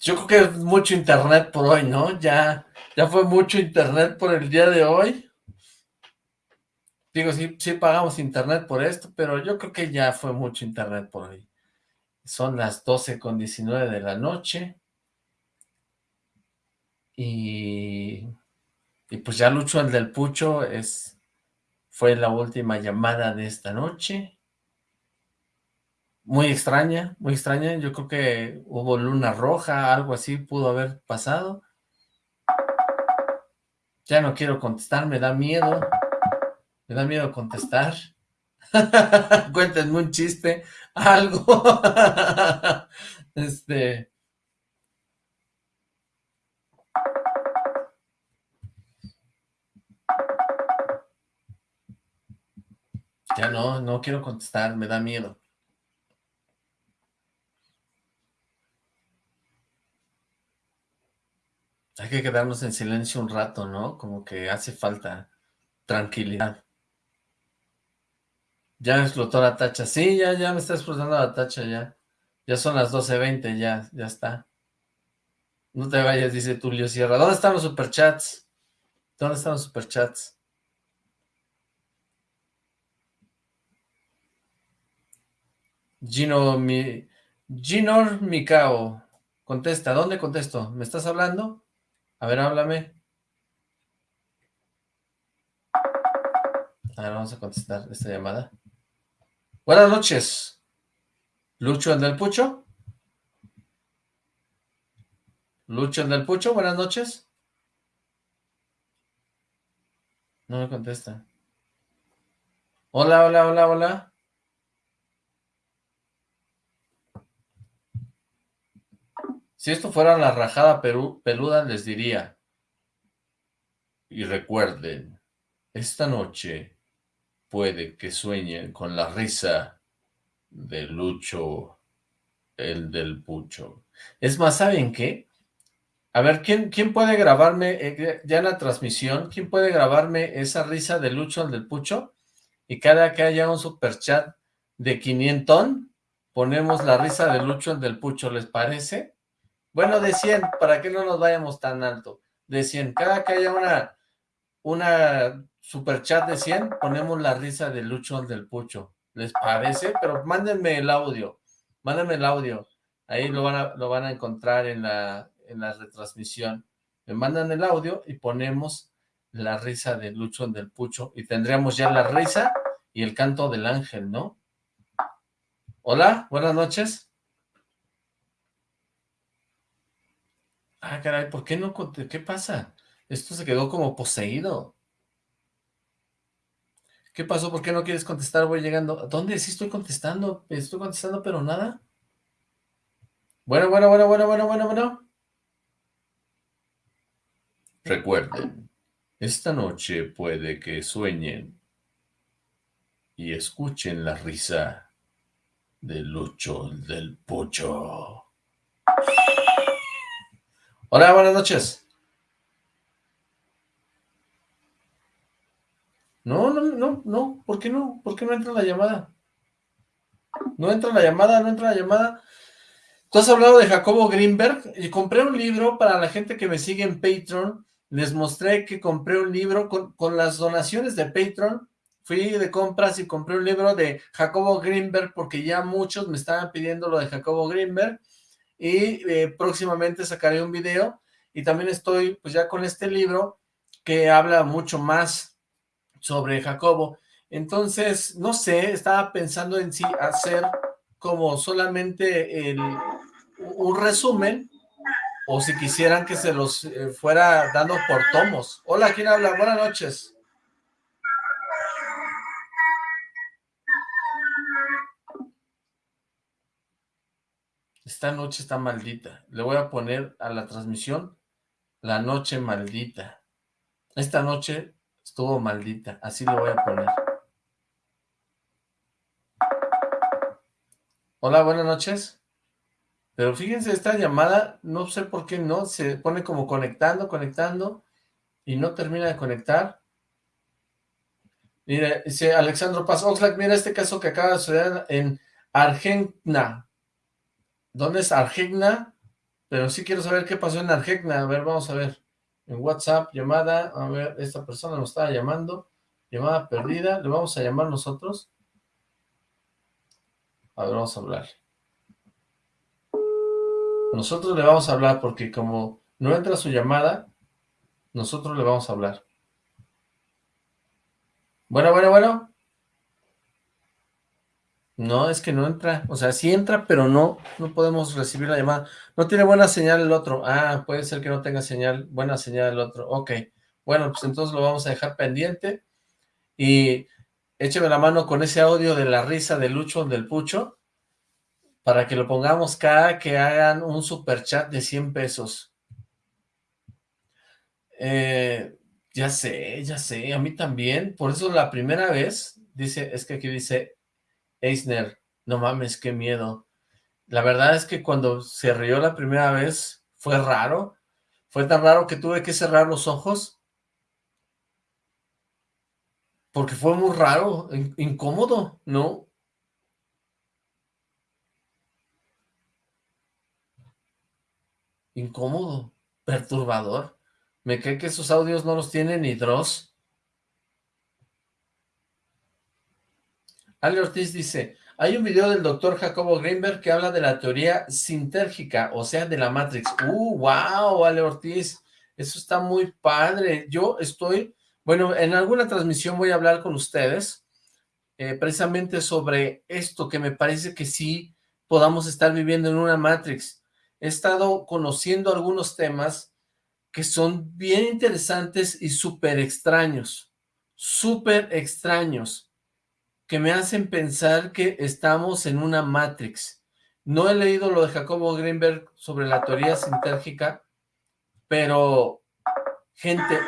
Yo creo que es mucho internet por hoy, ¿no? Ya, ya fue mucho internet por el día de hoy. Digo, sí, sí pagamos internet por esto, pero yo creo que ya fue mucho internet por hoy. Son las 12 con 19 de la noche. Y, y pues ya Lucho, el del Pucho, es, fue la última llamada de esta noche muy extraña, muy extraña. Yo creo que hubo luna roja, algo así pudo haber pasado. Ya no quiero contestar, me da miedo. Me da miedo contestar. Cuéntenme un chiste, algo. este... Ya no, no quiero contestar, me da miedo. Hay que quedarnos en silencio un rato, ¿no? Como que hace falta tranquilidad. Ya explotó la tacha. Sí, ya, ya me está explotando la tacha, ya. Ya son las 12.20, ya, ya está. No te vayas, dice Tulio Sierra. ¿Dónde están los superchats? ¿Dónde están los superchats? Gino, mi... Ginor Mikao. Contesta, ¿dónde contesto? ¿Me estás hablando? A ver, háblame. A ver, vamos a contestar esta llamada. Buenas noches. ¿Lucho el del Pucho? ¿Lucho el del Pucho? Buenas noches. No me contesta. Hola, hola, hola, hola. Si esto fuera la rajada peluda, les diría, y recuerden, esta noche puede que sueñen con la risa de Lucho, el del Pucho. Es más, ¿saben qué? A ver, ¿quién, quién puede grabarme, eh, ya en la transmisión, quién puede grabarme esa risa de Lucho, el del Pucho? Y cada que haya un superchat de 500, ponemos la risa de Lucho, el del Pucho, ¿les parece? Bueno, de 100, para que no nos vayamos tan alto. De 100. Cada que haya una, una super chat de 100, ponemos la risa de Lucho del Pucho. ¿Les parece? Pero mándenme el audio. Mándenme el audio. Ahí lo van a, lo van a encontrar en la, en la retransmisión. Me mandan el audio y ponemos la risa de Lucho del Pucho. Y tendríamos ya la risa y el canto del ángel, ¿no? Hola, buenas noches. Ah, caray, ¿por qué no? ¿Qué pasa? Esto se quedó como poseído. ¿Qué pasó? ¿Por qué no quieres contestar? Voy llegando. ¿Dónde? Sí estoy contestando. Estoy contestando, pero nada. Bueno, bueno, bueno, bueno, bueno, bueno, bueno. Recuerden, esta noche puede que sueñen y escuchen la risa de Lucho del Pocho. Hola, buenas noches. No, no, no, no, ¿por qué no? ¿Por qué no entra la llamada? No entra la llamada, no entra la llamada. Tú has hablado de Jacobo Greenberg y compré un libro para la gente que me sigue en Patreon. Les mostré que compré un libro con, con las donaciones de Patreon. Fui de compras y compré un libro de Jacobo Greenberg porque ya muchos me estaban pidiendo lo de Jacobo Greenberg y eh, próximamente sacaré un video y también estoy pues ya con este libro que habla mucho más sobre Jacobo. Entonces, no sé, estaba pensando en si hacer como solamente el, un resumen o si quisieran que se los eh, fuera dando por tomos. Hola, ¿quién habla? Buenas noches. Esta noche está maldita. Le voy a poner a la transmisión la noche maldita. Esta noche estuvo maldita. Así lo voy a poner. Hola, buenas noches. Pero fíjense, esta llamada, no sé por qué no, se pone como conectando, conectando, y no termina de conectar. Mire, dice Alexandro Paz Oxlack, mira este caso que acaba de suceder en Argentina. ¿Dónde es Argentina? Pero sí quiero saber qué pasó en Argentina. A ver, vamos a ver. En WhatsApp, llamada. A ver, esta persona nos estaba llamando. Llamada perdida. ¿Le vamos a llamar nosotros? A ver, vamos a hablar. Nosotros le vamos a hablar porque como no entra su llamada, nosotros le vamos a hablar. Bueno, bueno, bueno. No, es que no entra. O sea, sí entra, pero no, no podemos recibir la llamada. No tiene buena señal el otro. Ah, puede ser que no tenga señal, buena señal el otro. Ok. Bueno, pues entonces lo vamos a dejar pendiente. Y écheme la mano con ese audio de la risa de Lucho del Pucho, para que lo pongamos cada que hagan un super chat de 100 pesos. Eh, ya sé, ya sé, a mí también, por eso la primera vez, dice, es que aquí dice Eisner, no mames, qué miedo. La verdad es que cuando se rió la primera vez, fue raro, fue tan raro que tuve que cerrar los ojos porque fue muy raro, incómodo, ¿no? Incómodo, perturbador. Me cree que esos audios no los tiene ni Dross. Ale Ortiz dice, hay un video del doctor Jacobo Greenberg que habla de la teoría sintérgica, o sea, de la Matrix. ¡Uh, wow, Ale Ortiz! Eso está muy padre. Yo estoy bueno, en alguna transmisión voy a hablar con ustedes eh, precisamente sobre esto que me parece que sí podamos estar viviendo en una Matrix. He estado conociendo algunos temas que son bien interesantes y súper extraños, súper extraños, que me hacen pensar que estamos en una Matrix. No he leído lo de Jacobo Greenberg sobre la teoría sintérgica, pero, gente,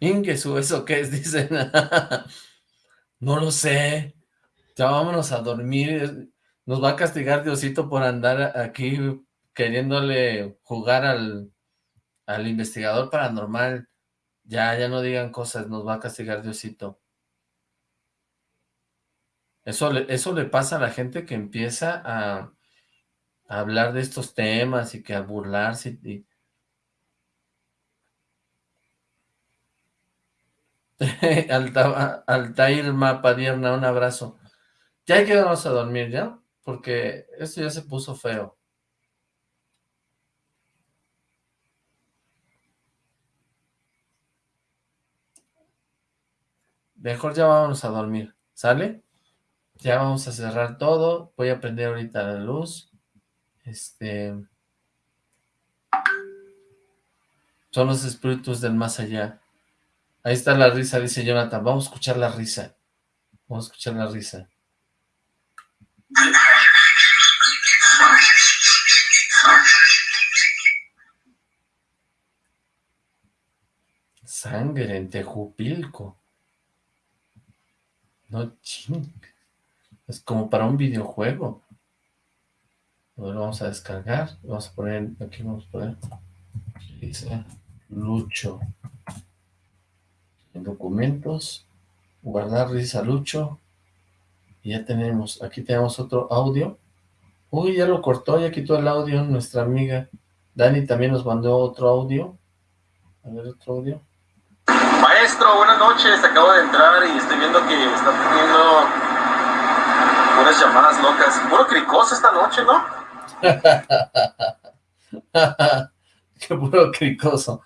Ingesu, ¿eso qué es? Dicen. no lo sé. Ya vámonos a dormir. Nos va a castigar Diosito por andar aquí queriéndole jugar al, al investigador paranormal. Ya, ya no digan cosas, nos va a castigar Diosito. Eso le, eso le pasa a la gente que empieza a, hablar de estos temas y que a burlarse y, Alta, Altair Mapadierna, un abrazo. Ya hay que irnos a dormir, ¿ya? Porque esto ya se puso feo. Mejor ya vamos a dormir, ¿sale? Ya vamos a cerrar todo. Voy a prender ahorita la luz. Este... Son los espíritus del más allá. Ahí está la risa, dice Jonathan. Vamos a escuchar la risa. Vamos a escuchar la risa. Sangre en Tejupilco. No ching. Es como para un videojuego. Lo vamos a descargar. Vamos a poner, aquí vamos a poner. Dice Lucho en documentos, guardar risa Lucho, y ya tenemos, aquí tenemos otro audio, uy, ya lo cortó, ya quitó el audio nuestra amiga, Dani también nos mandó otro audio, a ver otro audio. Maestro, buenas noches, acabo de entrar y estoy viendo que está teniendo unas llamadas locas, puro cricoso esta noche, ¿no? Qué puro cricoso.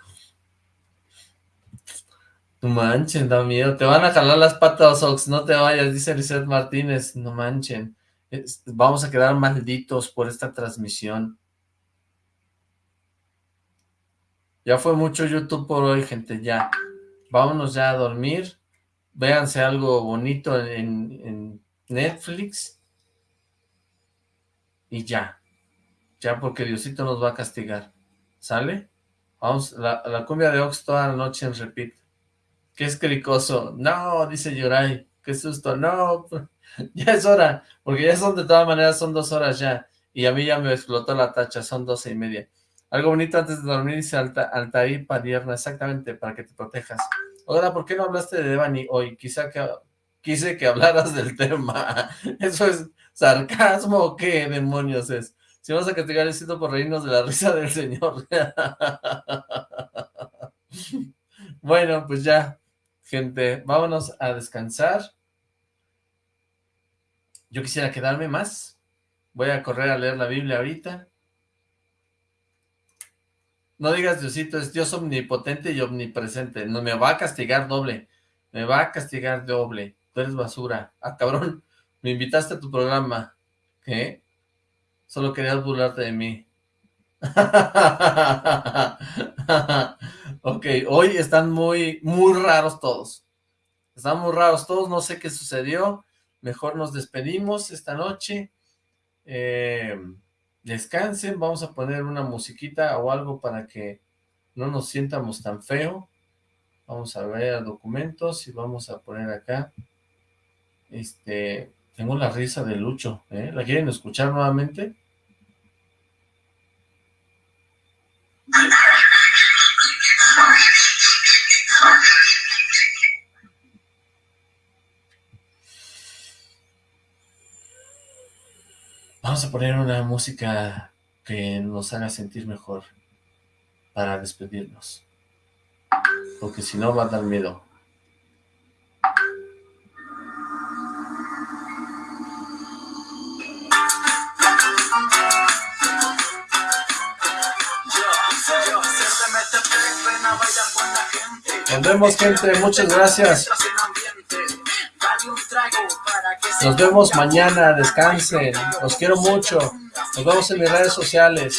No manchen, da miedo. Te van a jalar las patas, Ox. No te vayas, dice Lizeth Martínez. No manchen. vamos a quedar malditos por esta transmisión. Ya fue mucho YouTube por hoy, gente. Ya. Vámonos ya a dormir. Véanse algo bonito en Netflix. Y ya. Ya porque Diosito nos va a castigar. ¿Sale? Vamos, la, cumbia de Ox toda la noche en repeat. Qué es cricoso. No, dice Yurai. Qué susto. No, ya es hora. Porque ya son de todas maneras, son dos horas ya. Y a mí ya me explotó la tacha, son doce y media. Algo bonito antes de dormir, dice Alta, Altair Padierna, exactamente, para que te protejas. Ahora, ¿por qué no hablaste de Devani hoy? Quizá que quise que hablaras del tema. ¿Eso es sarcasmo o qué demonios es? Si vamos a castigar el sitio por reírnos de la risa del señor. bueno, pues ya, gente, vámonos a descansar. Yo quisiera quedarme más. Voy a correr a leer la Biblia ahorita. No digas Diosito, es Dios omnipotente y omnipresente. No me va a castigar doble. Me va a castigar doble. Tú eres basura. Ah, cabrón, me invitaste a tu programa. ¿Qué? Solo querías burlarte de mí. ok, hoy están muy, muy raros todos. Están muy raros todos, no sé qué sucedió. Mejor nos despedimos esta noche. Eh, descansen, vamos a poner una musiquita o algo para que no nos sientamos tan feo. Vamos a ver documentos y vamos a poner acá. Este, tengo la risa de Lucho, ¿eh? ¿La quieren escuchar nuevamente? Vamos a poner una música que nos haga sentir mejor para despedirnos. Porque si no va a dar miedo. Nos vemos, gente. Muchas gracias. Nos vemos mañana. Descansen. Los quiero mucho. Nos vemos en mis redes sociales.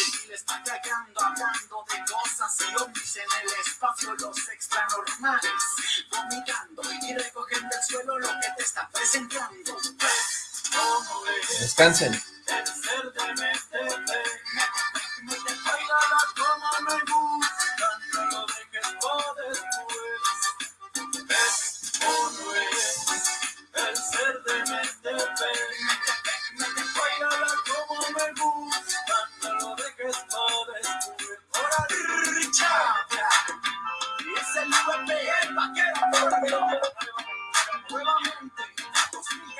Descansen.